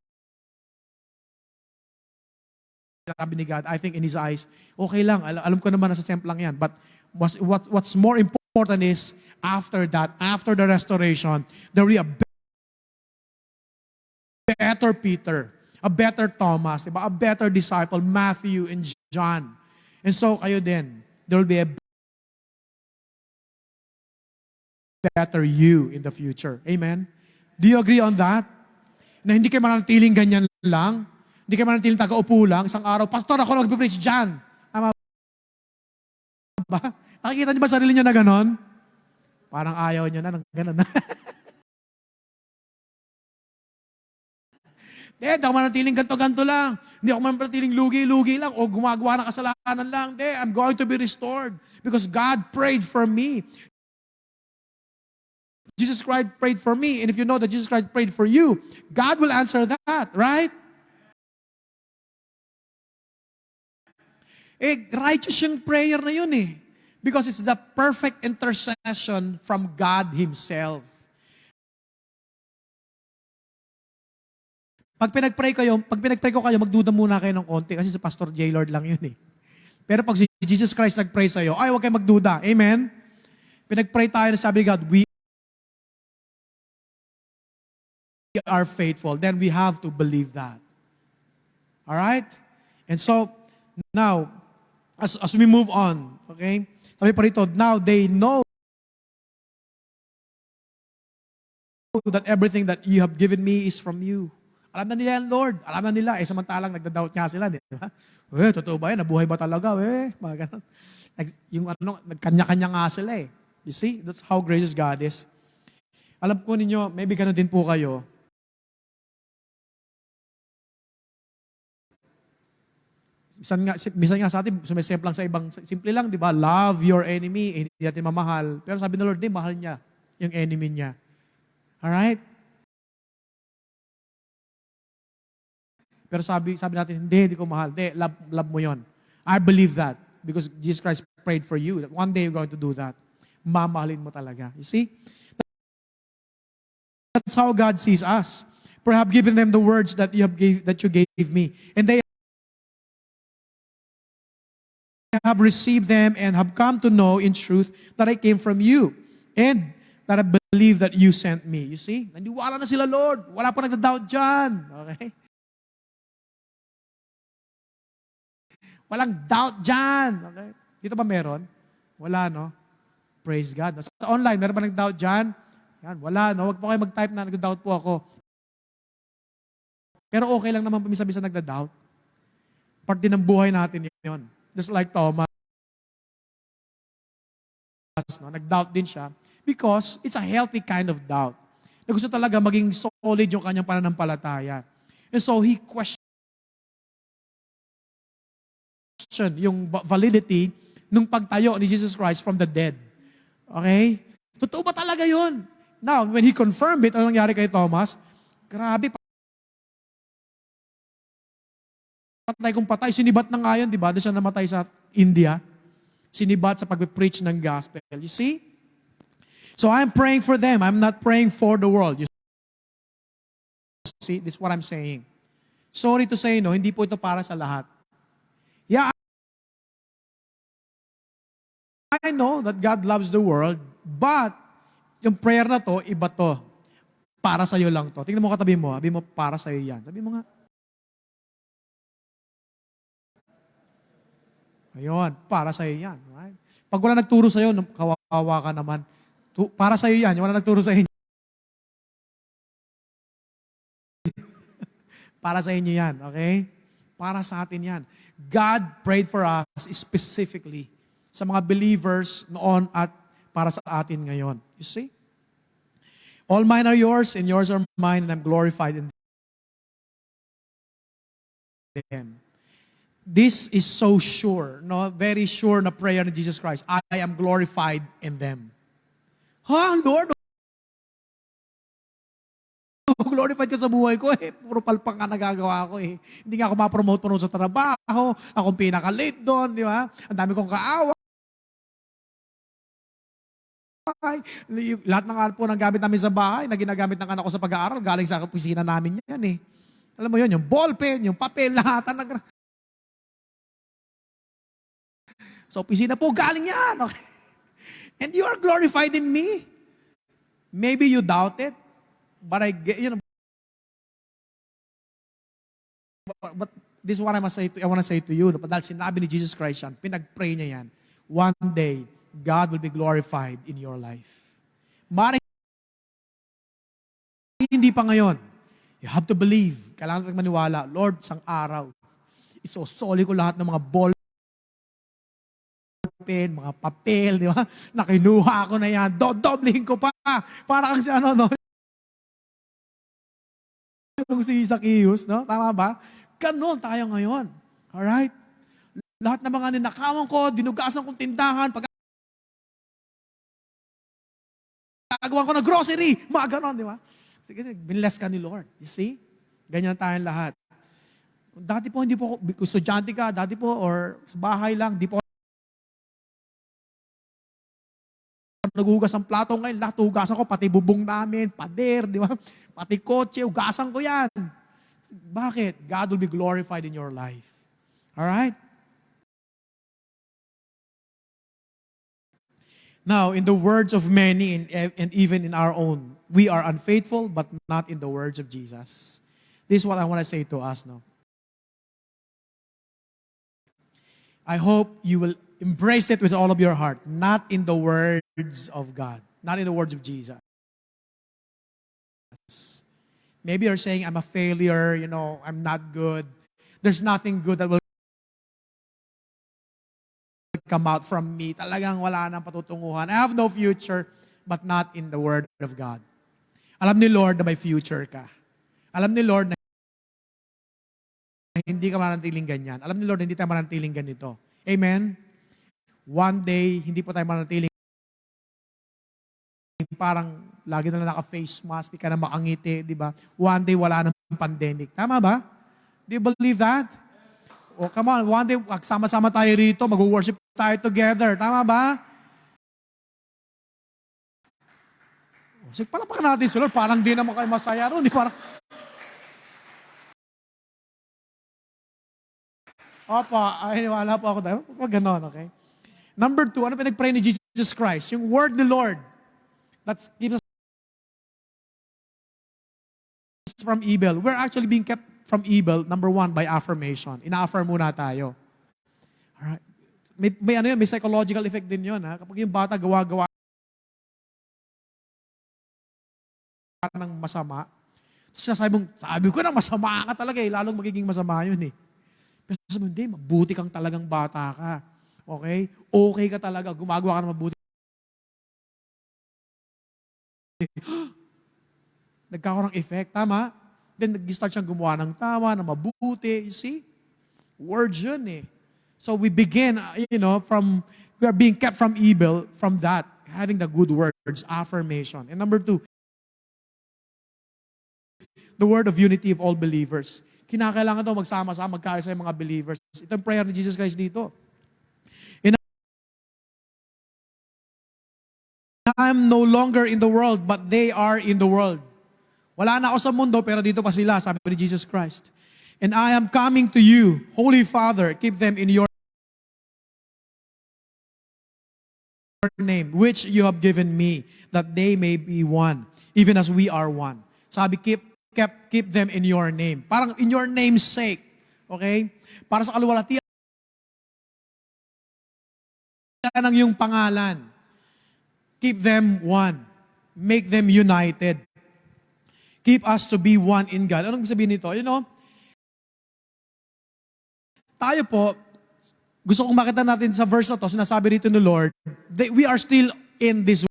sabi ni God, I think in His eyes, okay lang, al- alam ko naman nasa temple lang yan. But what's, what, what's more important is, after that, after the restoration, there will be a better Peter, a better Thomas, diba? a better disciple, Matthew and John. And so kayo din, there will be a better you in the future. Amen? Do you agree on that? Na hindi kayo mananatiling ganyan lang? Hindi kayo mananatiling taga-upo lang? Isang araw, Pastor, ako nag-preach dyan. Tama ba? Nakikita niyo ba sarili niyo na ganon? Parang ayaw niyo na ng ganon. Hindi, hindi ako manatiling ganto-ganto lang. Hindi ako manatiling lugi-lugi lang o gumagawa ng kasalanan lang. Hindi, I'm going to be restored because God prayed for me. Jesus Christ prayed for me. And if you know that Jesus Christ prayed for you, God will answer that, right? Eh, righteous yung prayer na yun eh. Because it's the perfect intercession from God Himself. Pag pinag-pray kayo, pag pinag-pray ko kayo, magduda muna kayo ng konti kasi si Pastor J. Lord lang yun eh. Pero pag si Jesus Christ nag-pray sa'yo, ay, huwag kayo magduda. Amen? Pinag-pray tayo na sabi ni God, we are faithful. Then we have to believe that. All right? And so, now, as, as we move on, okay? Sabi pa rito, now they know that everything that you have given me is from you. Alam na nila yan, Lord. Alam na nila. Eh, samantalang nagda-doubt nga sila, di ba? Eh, totoo ba yan? Nabuhay ba talaga? Eh, mga ganun. Nag- Yung ano, nagkanya-kanya nga sila eh. You see? That's how gracious God is. Alam po ninyo, maybe ganun din po kayo. Minsan nga, minsan nga sa atin, sumisip lang sa ibang, simple lang, di ba? Love your enemy, eh, hindi natin mamahal. Pero sabi ng Lord, di, mahal niya yung enemy niya. Alright? Pero sabi, sabi natin, hindi, hindi ko mahal. Hindi, love, love mo yon. I believe that because Jesus Christ prayed for you that one day you're going to do that. Mamahalin mo talaga. You see? That's how God sees us. Perhaps given them the words that you have gave, that you gave me. And they have received them and have come to know in truth that I came from you. And that I believe that you sent me. You see? Nandiwala na sila, Lord. Wala pa nagda-doubt dyan. Okay? Walang doubt dyan. Okay? Dito ba meron? Wala, no? Praise God. Sa online, meron ba nag-doubt dyan? Yan, wala, no? Huwag po kayo mag-type na nag-doubt po ako. Pero okay lang naman pamisa-misa nagda-doubt. Part din ng buhay natin yun. Just like Thomas. No? Nag-doubt din siya because it's a healthy kind of doubt. Na gusto talaga maging solid yung kanyang pananampalataya. And so he questioned yung va- validity nung pagtayo ni Jesus Christ from the dead. Okay? Totoo ba talaga yun? Now, when he confirmed it, ano nangyari kay Thomas? Grabe, patay kung patay. Sinibat na nga yun, di ba? Doon siya namatay sa India. Sinibat sa pag-preach ng gospel. You see? So I'm praying for them. I'm not praying for the world. You see? This is what I'm saying. Sorry to say, no, hindi po ito para sa lahat. Yeah, I know that God loves the world, but yung prayer na to, iba to. Para sa'yo lang to. Tingnan mo katabi mo, sabi mo, para sa'yo yan. Sabi mo nga, Ayun, para sa'yo yan. Right? Pag wala nagturo sa'yo, nung kawawa ka naman. Para sa'yo yan, wala nagturo sa inyo. para sa inyo yan, okay? Para sa atin yan. God prayed for us specifically sa mga believers noon at para sa atin ngayon. You see? All mine are yours and yours are mine and I'm glorified in them. This is so sure, no? Very sure na prayer ni Jesus Christ. I am glorified in them. Ha, Lord? Glorified ka sa buhay ko eh. Puro palpak nga nagagawa ko eh. Hindi nga ako ma-promote pa sa trabaho. Akong pinaka-late doon, di ba? Ang dami kong kaawa. Lahat ng po ng gamit namin sa bahay na ginagamit ng anak ko sa pag-aaral, galing sa opisina namin yan eh. Alam mo yun, yung ballpen, yung papel, lahat. Nag... Sa opisina po, galing yan. Okay? And you are glorified in me. Maybe you doubt it, but I get, you know, but, but this is what I must say to, I want to say to you. Dahil sinabi ni Jesus Christ yan, pinag-pray niya yan. One day, God will be glorified in your life. Mara hindi pa ngayon. You have to believe. Kailangan natin maniwala. Lord, sang araw, isosoli ko lahat ng mga ball pen, mga papel, di ba? Nakinuha ko na yan. Do-dobling ko pa. Para kang si ano, no? Yung si Zacchaeus, no? Tama ba? Ganon tayo ngayon. Alright? Lahat ng mga ninakawan ko, dinugasan kong tindahan, pag gagawa ko ng grocery, mga ganon, di ba? Sige, binless ka ni Lord. You see? Ganyan tayong lahat. Dati po, hindi po, ako- estudyante ka, dati po, or sa bahay lang, di po naghuhugas ng plato ngayon, lahat hugasan ko, pati bubong namin, pader, di ba? Pati kotse, hugasan ko yan. Bakit? God will be glorified in your life. Alright? Now, in the words of many and, and even in our own, we are unfaithful, but not in the words of Jesus. This is what I want to say to us now. I hope you will embrace it with all of your heart, not in the words of God, not in the words of Jesus. Maybe you're saying, I'm a failure, you know, I'm not good. There's nothing good that will come out from me. Talagang wala nang patutunguhan. I have no future, but not in the Word of God. Alam ni Lord na may future ka. Alam ni Lord na hindi ka mananatiling ganyan. Alam ni Lord hindi tayo mananatiling ganito. Amen? One day, hindi po tayo mananatiling parang lagi na lang naka-face mask, di ka na makangiti, di ba? One day, wala nang pandemic. Tama ba? Do you believe that? O come on, one day, sama-sama tayo rito, mag-worship tayo together. Tama ba? O, Sige, palapakan natin si Lord. Parang di naman kayo masaya ron. Di parang, Opo, ay wala po ako. Huwag ganon, okay? Number two, ano pinag-pray ni Jesus Christ? Yung word ni Lord. That's keeps us from evil. We're actually being kept from evil, number one, by affirmation. Ina-affirm muna tayo. Alright. May, may ano yun, may psychological effect din yun. Ha? Kapag yung bata gawa-gawa ng masama, sinasabi mong, sabi ko na masama ka talaga eh, lalong magiging masama yun eh. Pero sabi mo, hindi, mabuti kang talagang bata ka. Okay? Okay ka talaga, gumagawa ka ng mabuti. Nagkakaroon ng effect, tama? Then nag-start siyang gumawa ng tama, na mabuti. You see? Words yun eh. So we begin, uh, you know, from, we are being kept from evil, from that, having the good words, affirmation. And number two, the word of unity of all believers. Kinakailangan daw magsama-sama, magkaisa yung mga believers. Ito ang prayer ni Jesus Christ dito. I'm no longer in the world, but they are in the world. Wala na ako sa mundo, pero dito pa sila, sabi ni Jesus Christ. And I am coming to you, Holy Father, keep them in your name, which you have given me, that they may be one, even as we are one. Sabi, keep, keep, keep them in your name. Parang in your name's sake. Okay? Para sa kaluwalhatian ng yung pangalan. Keep them one. Make them united. Keep us to be one in God. Anong sabihin nito? You know, tayo po, gusto kong makita natin sa verse na to, sinasabi rito ni Lord, that we are still in this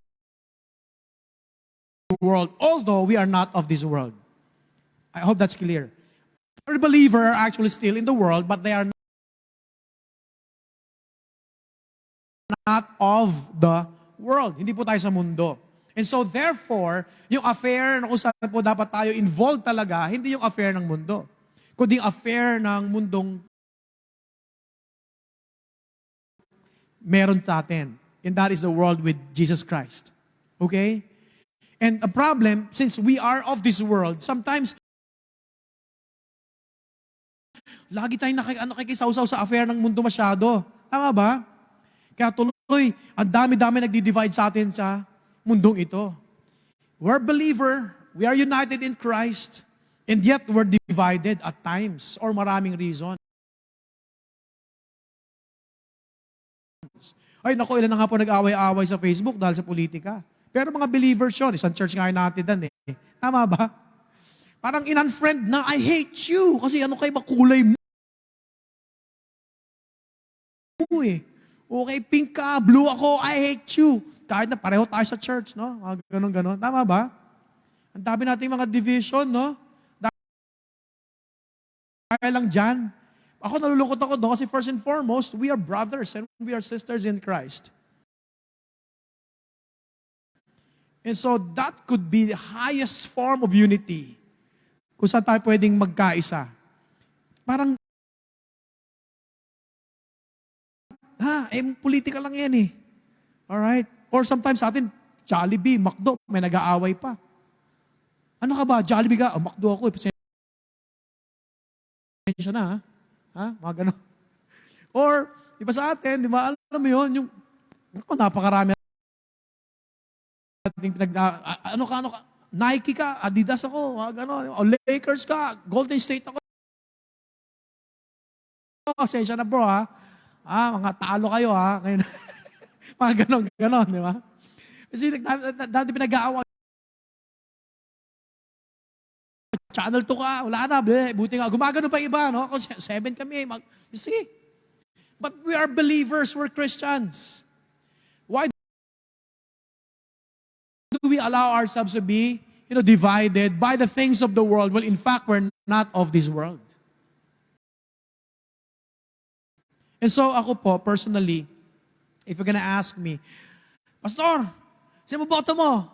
world, although we are not of this world. I hope that's clear. The believer are actually still in the world, but they are not of the world. Hindi po tayo sa mundo. And so therefore, yung affair na kung saan po dapat tayo involved talaga, hindi yung affair ng mundo. Kundi affair ng mundong meron sa atin. And that is the world with Jesus Christ. Okay? And the problem, since we are of this world, sometimes lagi tayong naki, ano, nakikisawsaw sa affair ng mundo masyado. Tama ba? Kaya tuloy, ang dami-dami nagdi-divide sa atin sa mundong ito. We're believer, we are united in Christ, and yet we're divided at times or maraming reason. Ay, naku, ilan na nga po nag-away-away sa Facebook dahil sa politika. Pero mga believers yun, isang church nga natin dan eh. Tama ba? Parang in-unfriend na, I hate you. Kasi ano kayo makulay mo? eh. Okay, pink ka, blue ako, I hate you. Kahit na pareho tayo sa church, no? Mga Ganon, ganon. Tama ba? Ang dami nating mga division, no? Dahil lang dyan. Ako nalulungkot ako doon kasi first and foremost, we are brothers and we are sisters in Christ. And so that could be the highest form of unity kung saan tayo pwedeng magkaisa. Parang, ha, eh, politika lang yan eh. Alright? Or sometimes sa atin, Jollibee, McDo, may nag-aaway pa. Ano ka ba? Jollibee ka? Oh, McDo ako eh. Pasensya na ha. Ha? Mga ganon. Or, iba sa atin, di ba, alam mo yun, yung, ako, napakarami ating pinag, ah, ano ka, ano ka, Nike ka, Adidas ako, mga ganon. O Lakers ka, Golden State ako. Pasensya na bro ha. Ah, mga talo kayo ha. Ngayon, mga ganon, ganon, di ba? Kasi dati pinag-aaway. Channel 2 ka, wala na, bleh, buti nga. Gumagano pa iba, no? Ako, seven kami. Mag, you see? But we are believers, we're Christians. Why do we allow ourselves to be, you know, divided by the things of the world? Well, in fact, we're not of this world. And so ako po, personally, if you're gonna ask me, Pastor, sino boto mo?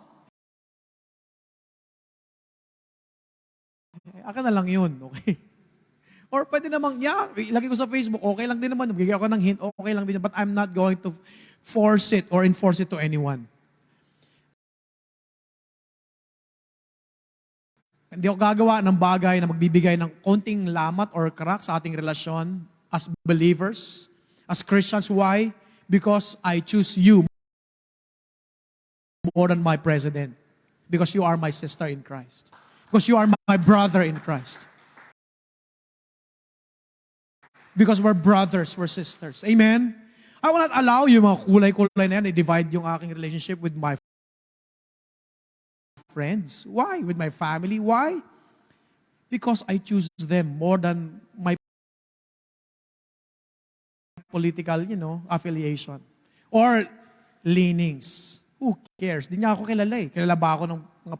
Eh, Akin na lang yun, okay? Or pwede namang, yeah, ilagay ko sa Facebook, okay lang din naman, bigyan ako ng hint, okay lang din, but I'm not going to force it or enforce it to anyone. Hindi ako gagawa ng bagay na magbibigay ng konting lamat or crack sa ating relasyon as believers, as Christians. Why? Because I choose you more than my president. Because you are my sister in Christ. Because you are my brother in Christ. Because we're brothers, we're sisters. Amen? I will not allow yung mga kulay-kulay na yan, i-divide yung aking relationship with my friends. Why? With my family. Why? Because I choose them more than my political, you know, affiliation. Or leanings. Who cares? Di niya ako kilala eh. Kilala ba ako ng mga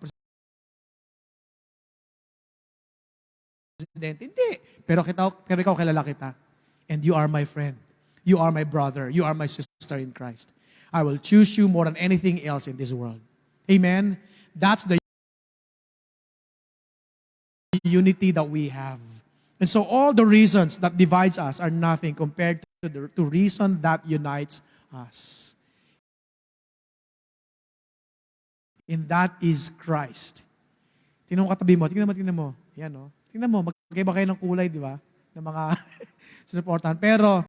presidente? Hindi. Pero, kita, pero ikaw kilala kita. And you are my friend. You are my brother. You are my sister in Christ. I will choose you more than anything else in this world. Amen? That's the unity that we have. And so all the reasons that divides us are nothing compared to the to reason that unites us. And that is Christ. Tingnan mo katabi mo. Tingnan mo, tingnan mo. Yan, no? Tingnan mo, magkaiba kayo ng kulay, di ba? Ng mga sinuportahan. Pero,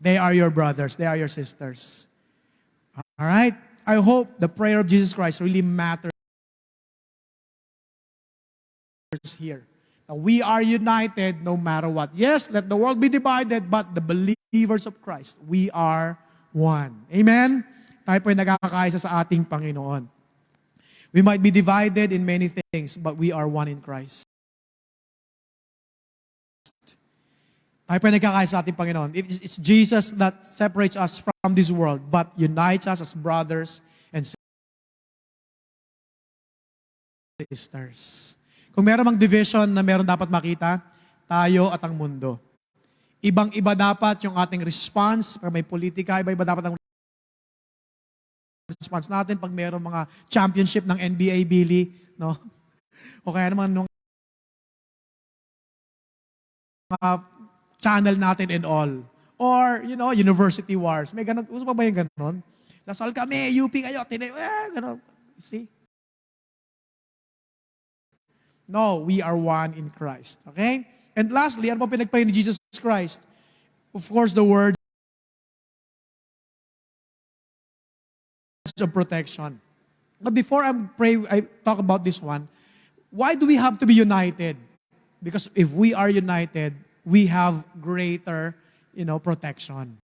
they are your brothers. They are your sisters. All right? I hope the prayer of Jesus Christ really matters here. We are united no matter what. Yes, let the world be divided, but the believers of Christ, we are one. Amen? Tayo po ay nagkakaisa sa ating Panginoon. We might be divided in many things, but we are one in Christ. Tayo po ay nagkakaisa sa ating Panginoon. It- It's Jesus that separates us from this world, but unites us as brothers and sisters. Kung meron mang division na meron dapat makita, tayo at ang mundo. Ibang-iba dapat yung ating response. Pag may politika, iba-iba dapat ang response natin pag meron mga championship ng NBA, Billy, no? O kaya naman nung mga channel natin and all. Or, you know, university wars. May ganun. Gusto pa ba yung ganun? Lasal kami, UP kayo, tinay, eh, ganun. See? No, we are one in Christ. Okay? And lastly, ano pa pinagpray ni Jesus Christ? Of course, the word of protection. But before I pray, I talk about this one, why do we have to be united? Because if we are united, we have greater, you know, protection.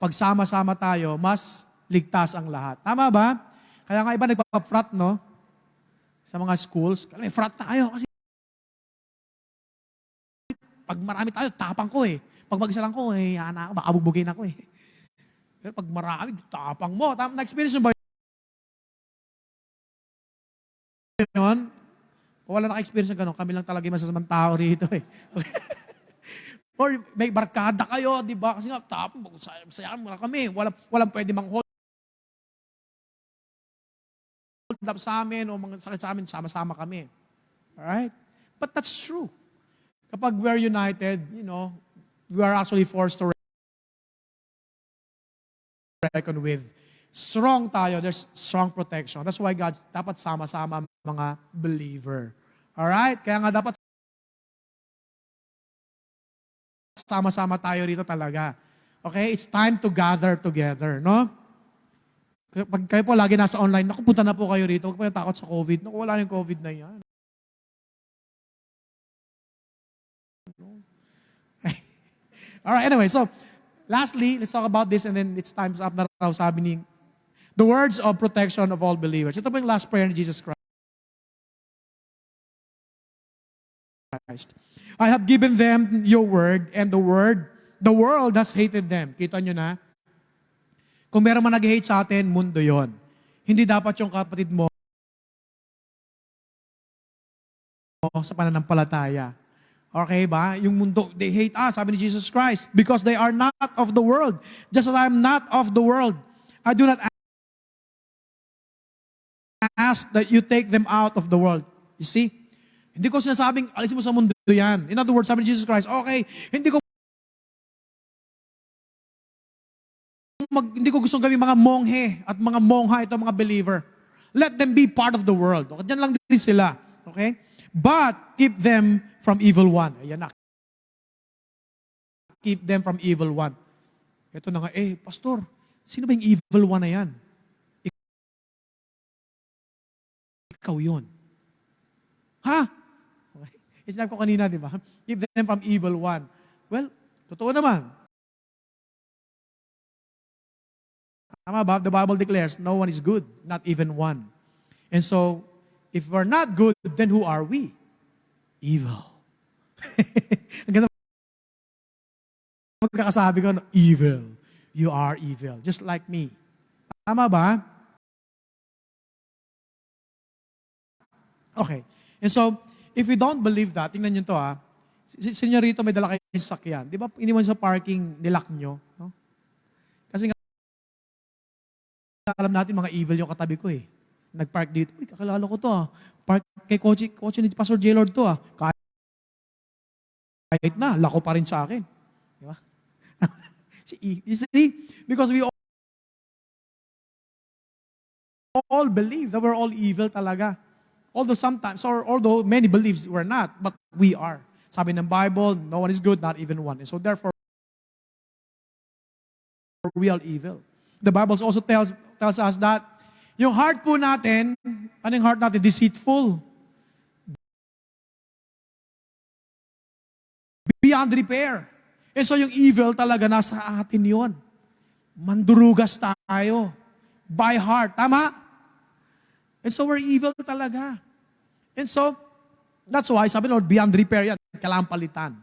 Pag sama-sama tayo, mas ligtas ang lahat. Tama ba? Kaya nga iba nagpa-frat, no? Sa mga schools. Kaya frat tayo kasi pag marami tayo, tapang ko eh. Pag mag-isa lang ko, eh, ana, baka bugbugin ako eh. Pero pag marami, tapang mo. Tam- Na-experience mo ba yun? O wala naka-experience ng gano'n, kami lang talaga yung masasamang tao rito eh. Or may barkada kayo, di ba? Kasi nga, tapang, sayang mo na kami. Walang, walang pwede mang hold up sa amin o mga sakit sa amin, sama-sama kami. Alright? But that's true. Kapag we're united, you know, we are actually forced to reckon with. Strong tayo, there's strong protection. That's why God, dapat sama-sama mga believer. Alright? Kaya nga dapat sama-sama tayo rito talaga. Okay? It's time to gather together, no? Pag kayo po lagi nasa online, naku, punta na po kayo rito. Huwag po yung takot sa COVID. Naku, wala yung COVID na yan. All right, anyway, so lastly, let's talk about this and then it's time's up na raw sabi ni the words of protection of all believers. Ito po yung last prayer ni Jesus Christ. I have given them your word and the word, the world has hated them. Kita nyo na? Kung meron man nag-hate sa atin, mundo yon. Hindi dapat yung kapatid mo sa pananampalataya. Okay ba? Yung mundo, they hate us, sabi ni Jesus Christ, because they are not of the world. Just as I am not of the world. I do not ask that you take them out of the world. You see? Hindi ko sinasabing, alisin mo sa mundo yan. In other words, sabi ni Jesus Christ, okay, hindi ko hindi ko gustong gawin mga monghe at mga mongha ito mga believer. Let them be part of the world. Okay, Diyan lang din sila. Okay? But keep them from evil one. Ayan na. Keep them from evil one. Ito na nga, eh, pastor, sino ba yung evil one na yan? Ikaw yun. Ha? Okay. Isnap ko kanina, di ba? Keep them from evil one. Well, totoo naman. Tama ba? The Bible declares, no one is good, not even one. And so, if we're not good, then who are we? Evil. Ang ganda magkakasabi ko, evil. You are evil. Just like me. Tama ba? Okay. And so, if we don't believe that, tingnan nyo to ah, si senyorito may dala kayong sakyan. Di ba, iniwan sa parking, nilak nyo. No? Kasi nga, alam natin mga evil yung katabi ko eh. Nag-park dito. Uy, kakilala ko to ah. Park kay kotse, kotse ni Pastor J. Lord to ah. Kahit na, lako pa rin sa akin. Di ba? you see? Because we all, all believe that we're all evil talaga. Although sometimes, or although many believes we're not, but we are. Sabi ng Bible, no one is good, not even one. And so therefore, we are evil. The Bible also tells, tells us that yung heart po natin, ano yung heart natin? Deceitful. Beyond repair. And so yung evil talaga nasa atin yon. Mandurugas tayo. By heart. Tama? And so we're evil talaga. And so, that's why, sabi Lord, beyond repair yan. Kailangan palitan.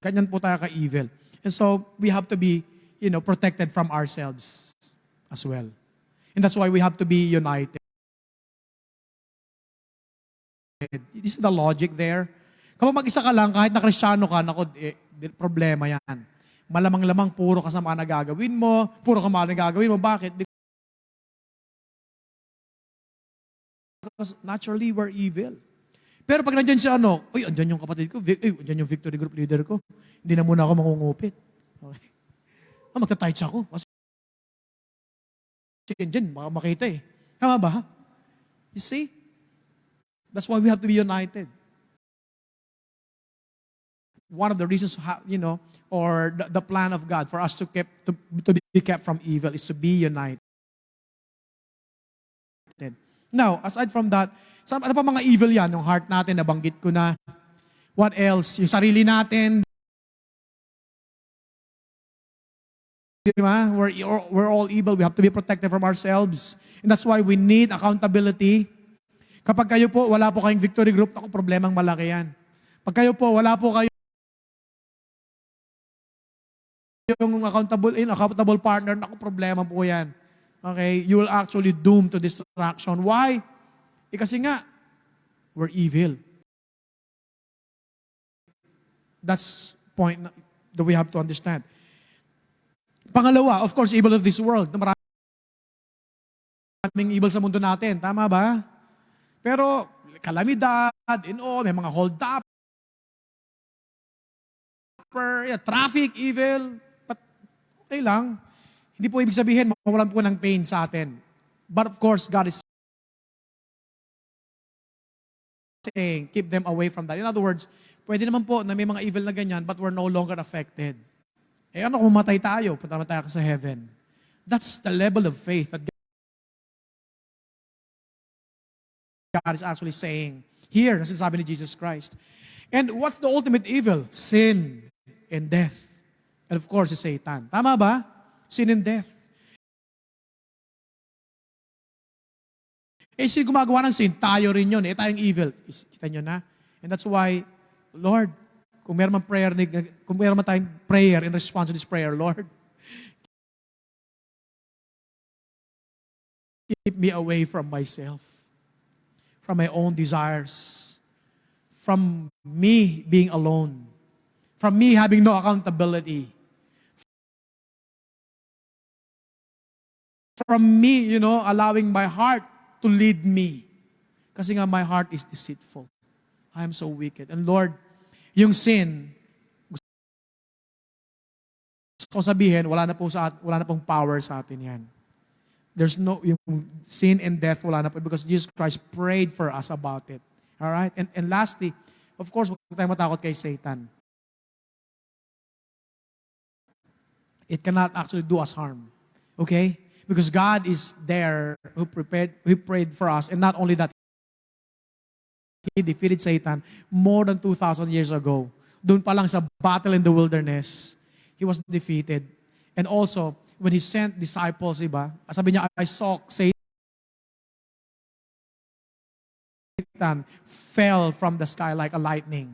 Ganyan po tayo ka-evil. And so, we have to be, you know, protected from ourselves. as well. And that's why we have to be united. This is the logic there. Kapag mag-isa ka lang, kahit na kristyano ka, nako, eh, problema yan. Malamang-lamang, puro kasama na gagawin mo, puro kamali na gagawin mo. Bakit? Because naturally, we're evil. Pero pag nandyan siya, ano, uy, andyan yung kapatid ko, uy, andyan yung victory group leader ko. Hindi na muna ako mangungupit. Okay. Ah, magta-tights ako. Kasi yan dyan, baka makita eh. Tama ba? You see? That's why we have to be united. One of the reasons, how, you know, or the, the plan of God for us to, keep, to, to be kept from evil is to be united. Now, aside from that, ano pa mga evil yan? Yung heart natin, nabanggit ko na. What else? Yung sarili natin. Di ba? We're, we're all evil. We have to be protected from ourselves. And that's why we need accountability. Kapag kayo po, wala po kayong victory group, ako, problemang malaki yan. Pag kayo po, wala po kayo yung accountable, in accountable partner, naku, problema po yan. Okay? You will actually doom to destruction. Why? Eh kasi nga, we're evil. That's point that we have to understand. Pangalawa, of course, evil of this world. Maraming evil sa mundo natin. Tama ba? Pero, kalamidad, and all, may mga hold up, yeah, traffic, evil, but okay lang. Hindi po ibig sabihin, mawalan po ng pain sa atin. But of course, God is saying, keep them away from that. In other words, pwede naman po na may mga evil na ganyan, but we're no longer affected. Eh ano kung mamatay tayo, punta naman tayo sa heaven. That's the level of faith that God is actually saying here, na sinasabi ni Jesus Christ. And what's the ultimate evil? Sin and death. And of course, it's Satan. Tama ba? Sin and death. Eh, sino gumagawa ng sin? Tayo rin yun. Eh, tayong evil. Kita nyo na? And that's why, Lord, kung meron man prayer, kung meron man tayong prayer in response to this prayer, Lord, keep me away from myself, from my own desires, from me being alone, from me having no accountability, from me, you know, allowing my heart to lead me. Kasi nga, my heart is deceitful. I am so wicked. And Lord, yung sin, gusto ko sabihin, wala na po sa wala na pong power sa atin yan. There's no, yung sin and death, wala na po because Jesus Christ prayed for us about it. All right? And, and lastly, of course, huwag tayong matakot kay Satan. It cannot actually do us harm. Okay? Because God is there who prepared, who prayed for us. And not only that, He defeated Satan more than 2,000 years ago. Doon pa lang sa battle in the wilderness, He was defeated. And also, when He sent disciples, iba, sabi niya, I saw Satan fell from the sky like a lightning.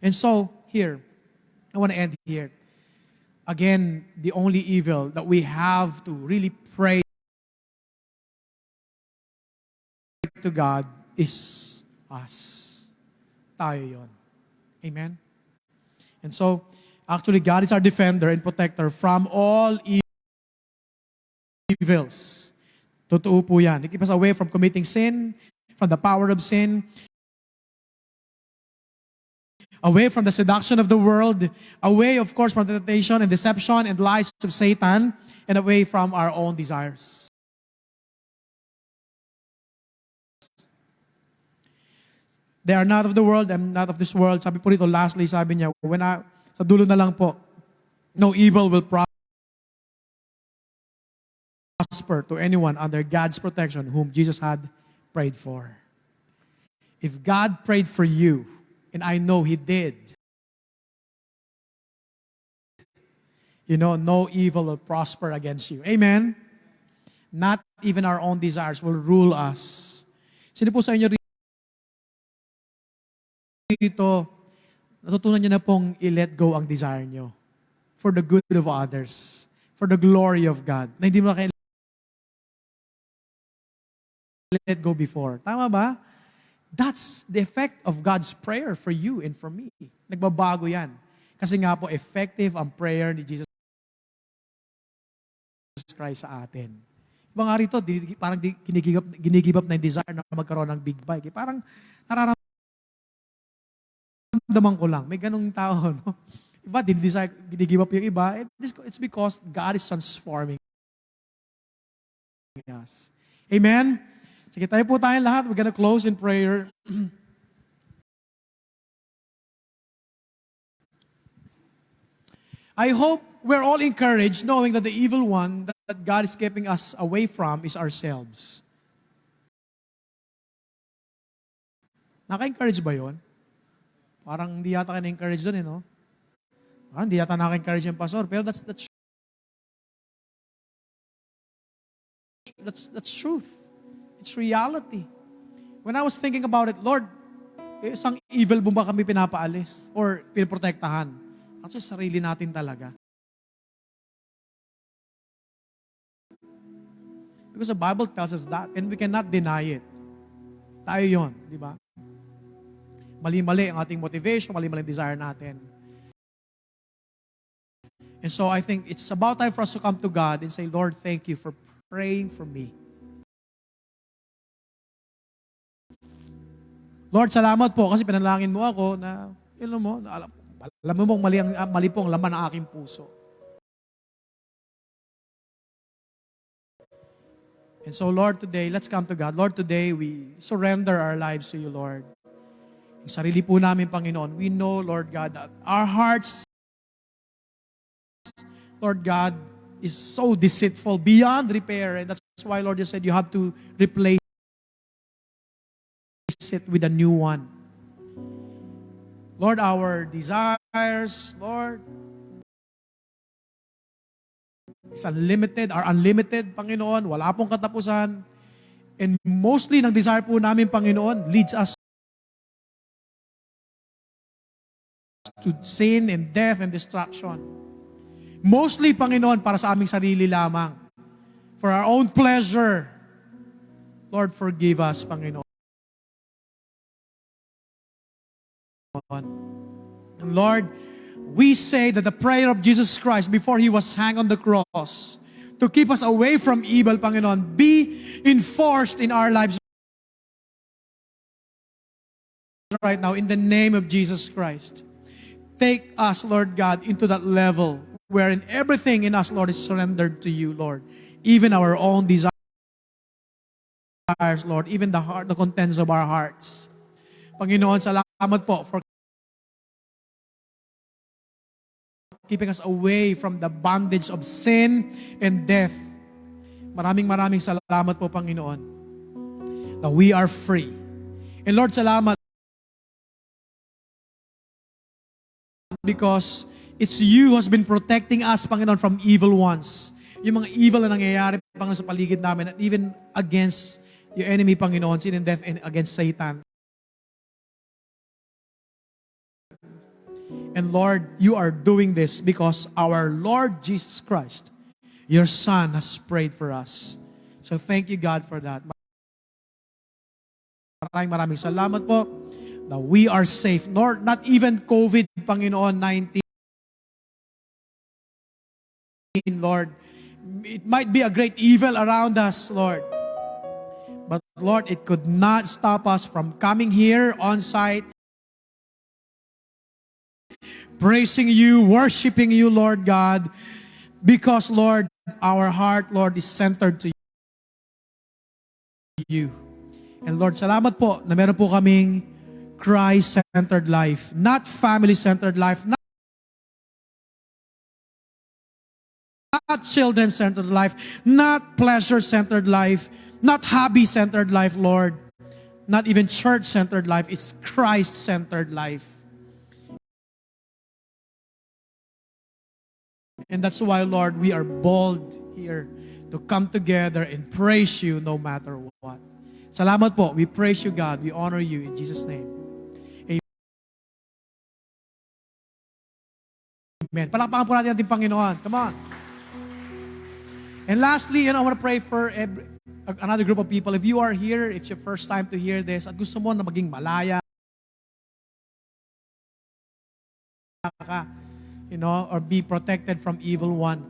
And so, here, I want to end here. Again, the only evil that we have to really pray to God is us. Tayo yon. Amen? And so, actually, God is our defender and protector from all e- evils. Totoo po yan. He keep us away from committing sin, from the power of sin, away from the seduction of the world, away, of course, from temptation and deception and lies of Satan, and away from our own desires. They are not of the world, I'm not of this world. Sabi po rito, lastly, sabi niya, when I, sa dulo na lang po, no evil will prosper to anyone under God's protection whom Jesus had prayed for. If God prayed for you, and I know He did, you know, no evil will prosper against you. Amen? Not even our own desires will rule us. Sino po sa inyo rito, natutunan niyo na pong i-let go ang desire niyo for the good of others, for the glory of God. Na hindi mo na it go before. Tama ba? That's the effect of God's prayer for you and for me. Nagbabago yan. Kasi nga po, effective ang prayer ni Jesus Christ sa atin. Iba nga rito, di, parang di, ginigib, up, ginigib up na yung desire na magkaroon ng big bike. Eh, parang nararamdaman ko lang. May ganong tao, no? Iba, dinidesire, ginigib up yung iba. It's, it's because God is transforming us. Amen? Sige, tayo po tayong lahat. We're gonna close in prayer. I hope we're all encouraged knowing that the evil one that God is keeping us away from is ourselves. Naka-encourage ba yon? Parang hindi yata ka na-encourage doon eh, no? Parang hindi yata naka-encourage yung pastor. Pero that's, that's, that's, that's truth. It's reality. When I was thinking about it, Lord, eh, isang evil mo ba kami pinapaalis or pinoprotektahan? Actually, sarili natin talaga. Because the Bible tells us that and we cannot deny it. Tayo yon, di ba? Mali-mali ang ating motivation, mali-mali ang desire natin. And so I think it's about time for us to come to God and say, Lord, thank you for praying for me. Lord, salamat po kasi pinalangin mo ako na, know mo, alam, alam mo mali, ang, mali po ang laman ng aking puso. And so, Lord, today, let's come to God. Lord, today, we surrender our lives to you, Lord. Yung sarili po namin, Panginoon, we know, Lord God, that our hearts, Lord God, is so deceitful, beyond repair. And that's why, Lord, you said you have to replace it with a new one. Lord, our desires, Lord, is unlimited, are unlimited, Panginoon. Wala pong katapusan. And mostly, ng desire po namin, Panginoon, leads us to sin and death and destruction. Mostly, Panginoon, para sa aming sarili lamang. For our own pleasure. Lord, forgive us, Panginoon. And Lord, we say that the prayer of Jesus Christ before He was hanged on the cross to keep us away from evil, Panginoon, be enforced in our lives right now in the name of Jesus Christ. Take us, Lord God, into that level wherein everything in us, Lord, is surrendered to you, Lord. Even our own desires, Lord, even the heart, the contents of our hearts. Panginoon, salamat po for keeping us away from the bondage of sin and death. Maraming maraming salamat po, Panginoon, that we are free. And Lord, salamat because it's you who has been protecting us, Panginoon, from evil ones. Yung mga evil na nangyayari, Panginoon, sa paligid namin, and even against your enemy, Panginoon, sin and death, and against Satan. And Lord, you are doing this because our Lord Jesus Christ, your Son, has prayed for us. So thank you, God, for that. Maraming maraming salamat po that we are safe. Nor, not even COVID, Panginoon, 19. Lord, it might be a great evil around us, Lord. But Lord, it could not stop us from coming here on site praising you, worshiping you, Lord God, because, Lord, our heart, Lord, is centered to you. And Lord, salamat po na meron po kaming Christ-centered life, not family-centered life, not not children-centered life, not pleasure-centered life, not hobby-centered life, Lord, not even church-centered life. It's Christ-centered life. And that's why, Lord, we are bold here to come together and praise you no matter what. Salamat po. We praise you, God. We honor you in Jesus' name. Amen. Palakpakan po natin ating Panginoon. Come on. And lastly, you know, I want to pray for every, another group of people, if you are here, it's your first time to hear this, at gusto mo na maging malaya you know, or be protected from evil one,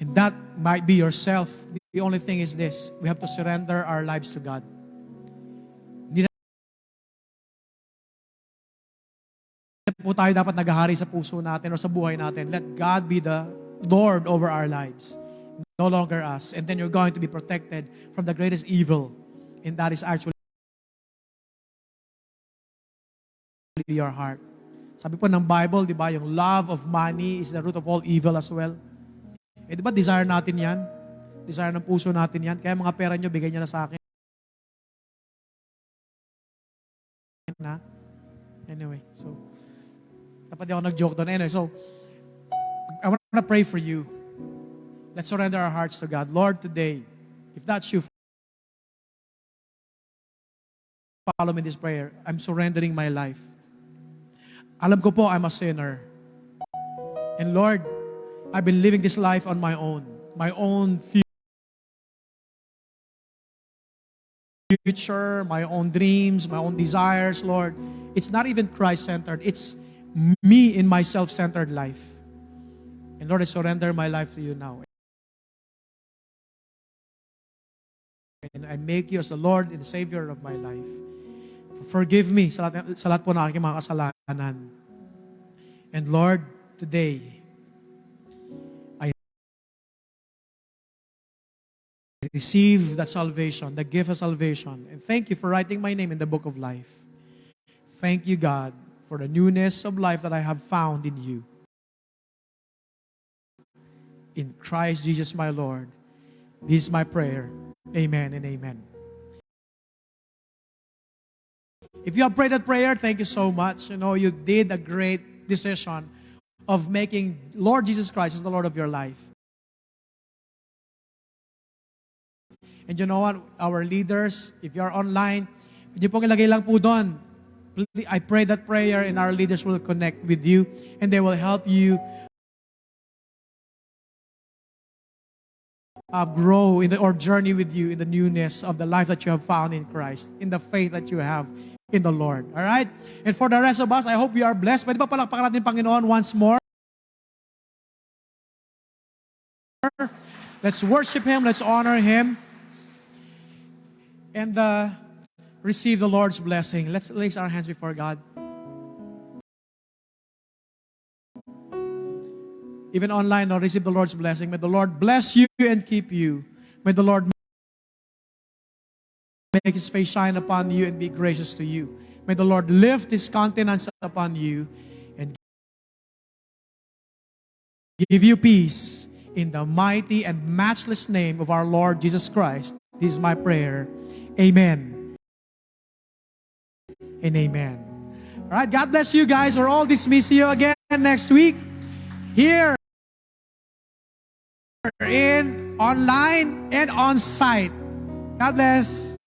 and that might be yourself. The only thing is this, we have to surrender our lives to God. Hindi po tayo dapat naghahari sa puso natin o sa buhay natin. Let God be the Lord over our lives. No longer us. And then you're going to be protected from the greatest evil. And that is actually your heart. Sabi po ng Bible, di ba, yung love of money is the root of all evil as well. Eh, di ba, desire natin yan? Desire ng puso natin yan. Kaya mga pera nyo, bigay nyo na sa akin. Na? Anyway, so, dapat di ako nag-joke doon. Anyway, so, I want to pray for you. Let's surrender our hearts to God. Lord, today, if that's you, follow me this prayer. I'm surrendering my life. Alam ko po, I'm a sinner. And Lord, I've been living this life on my own. My own future, my own dreams, my own desires, Lord. It's not even Christ-centered. It's me in my self-centered life. And Lord, I surrender my life to you now. And I make you as the Lord and Savior of my life. Forgive me sa lahat, sa lahat po ng aking mga kasalanan. And Lord, today, I receive that salvation, the gift of salvation. And thank you for writing my name in the book of life. Thank you, God, for the newness of life that I have found in you. In Christ Jesus my Lord. This is my prayer. Amen and amen. If you have prayed that prayer, thank you so much. You know, you did a great decision of making Lord Jesus Christ as the Lord of your life. And you know what? Our leaders, if online, pwede pong ilagay lang po doon. I pray that prayer and our leaders will connect with you and they will help you uh, grow in the, or journey with you in the newness of the life that you have found in Christ, in the faith that you have in the Lord. All right? And for the rest of us, I hope we are blessed. Pwede ba palakpakan natin Panginoon once more? Let's worship Him. Let's honor Him. And uh, receive the Lord's blessing. Let's raise our hands before God. Even online, I'll receive the Lord's blessing. May the Lord bless you and keep you. May the Lord make His face shine upon you and be gracious to you. May the Lord lift His countenance upon you and give you peace in the mighty and matchless name of our Lord Jesus Christ. This is my prayer. Amen. And amen. All right, God bless you guys. We're all dismiss you again next week here in online and on site. God bless.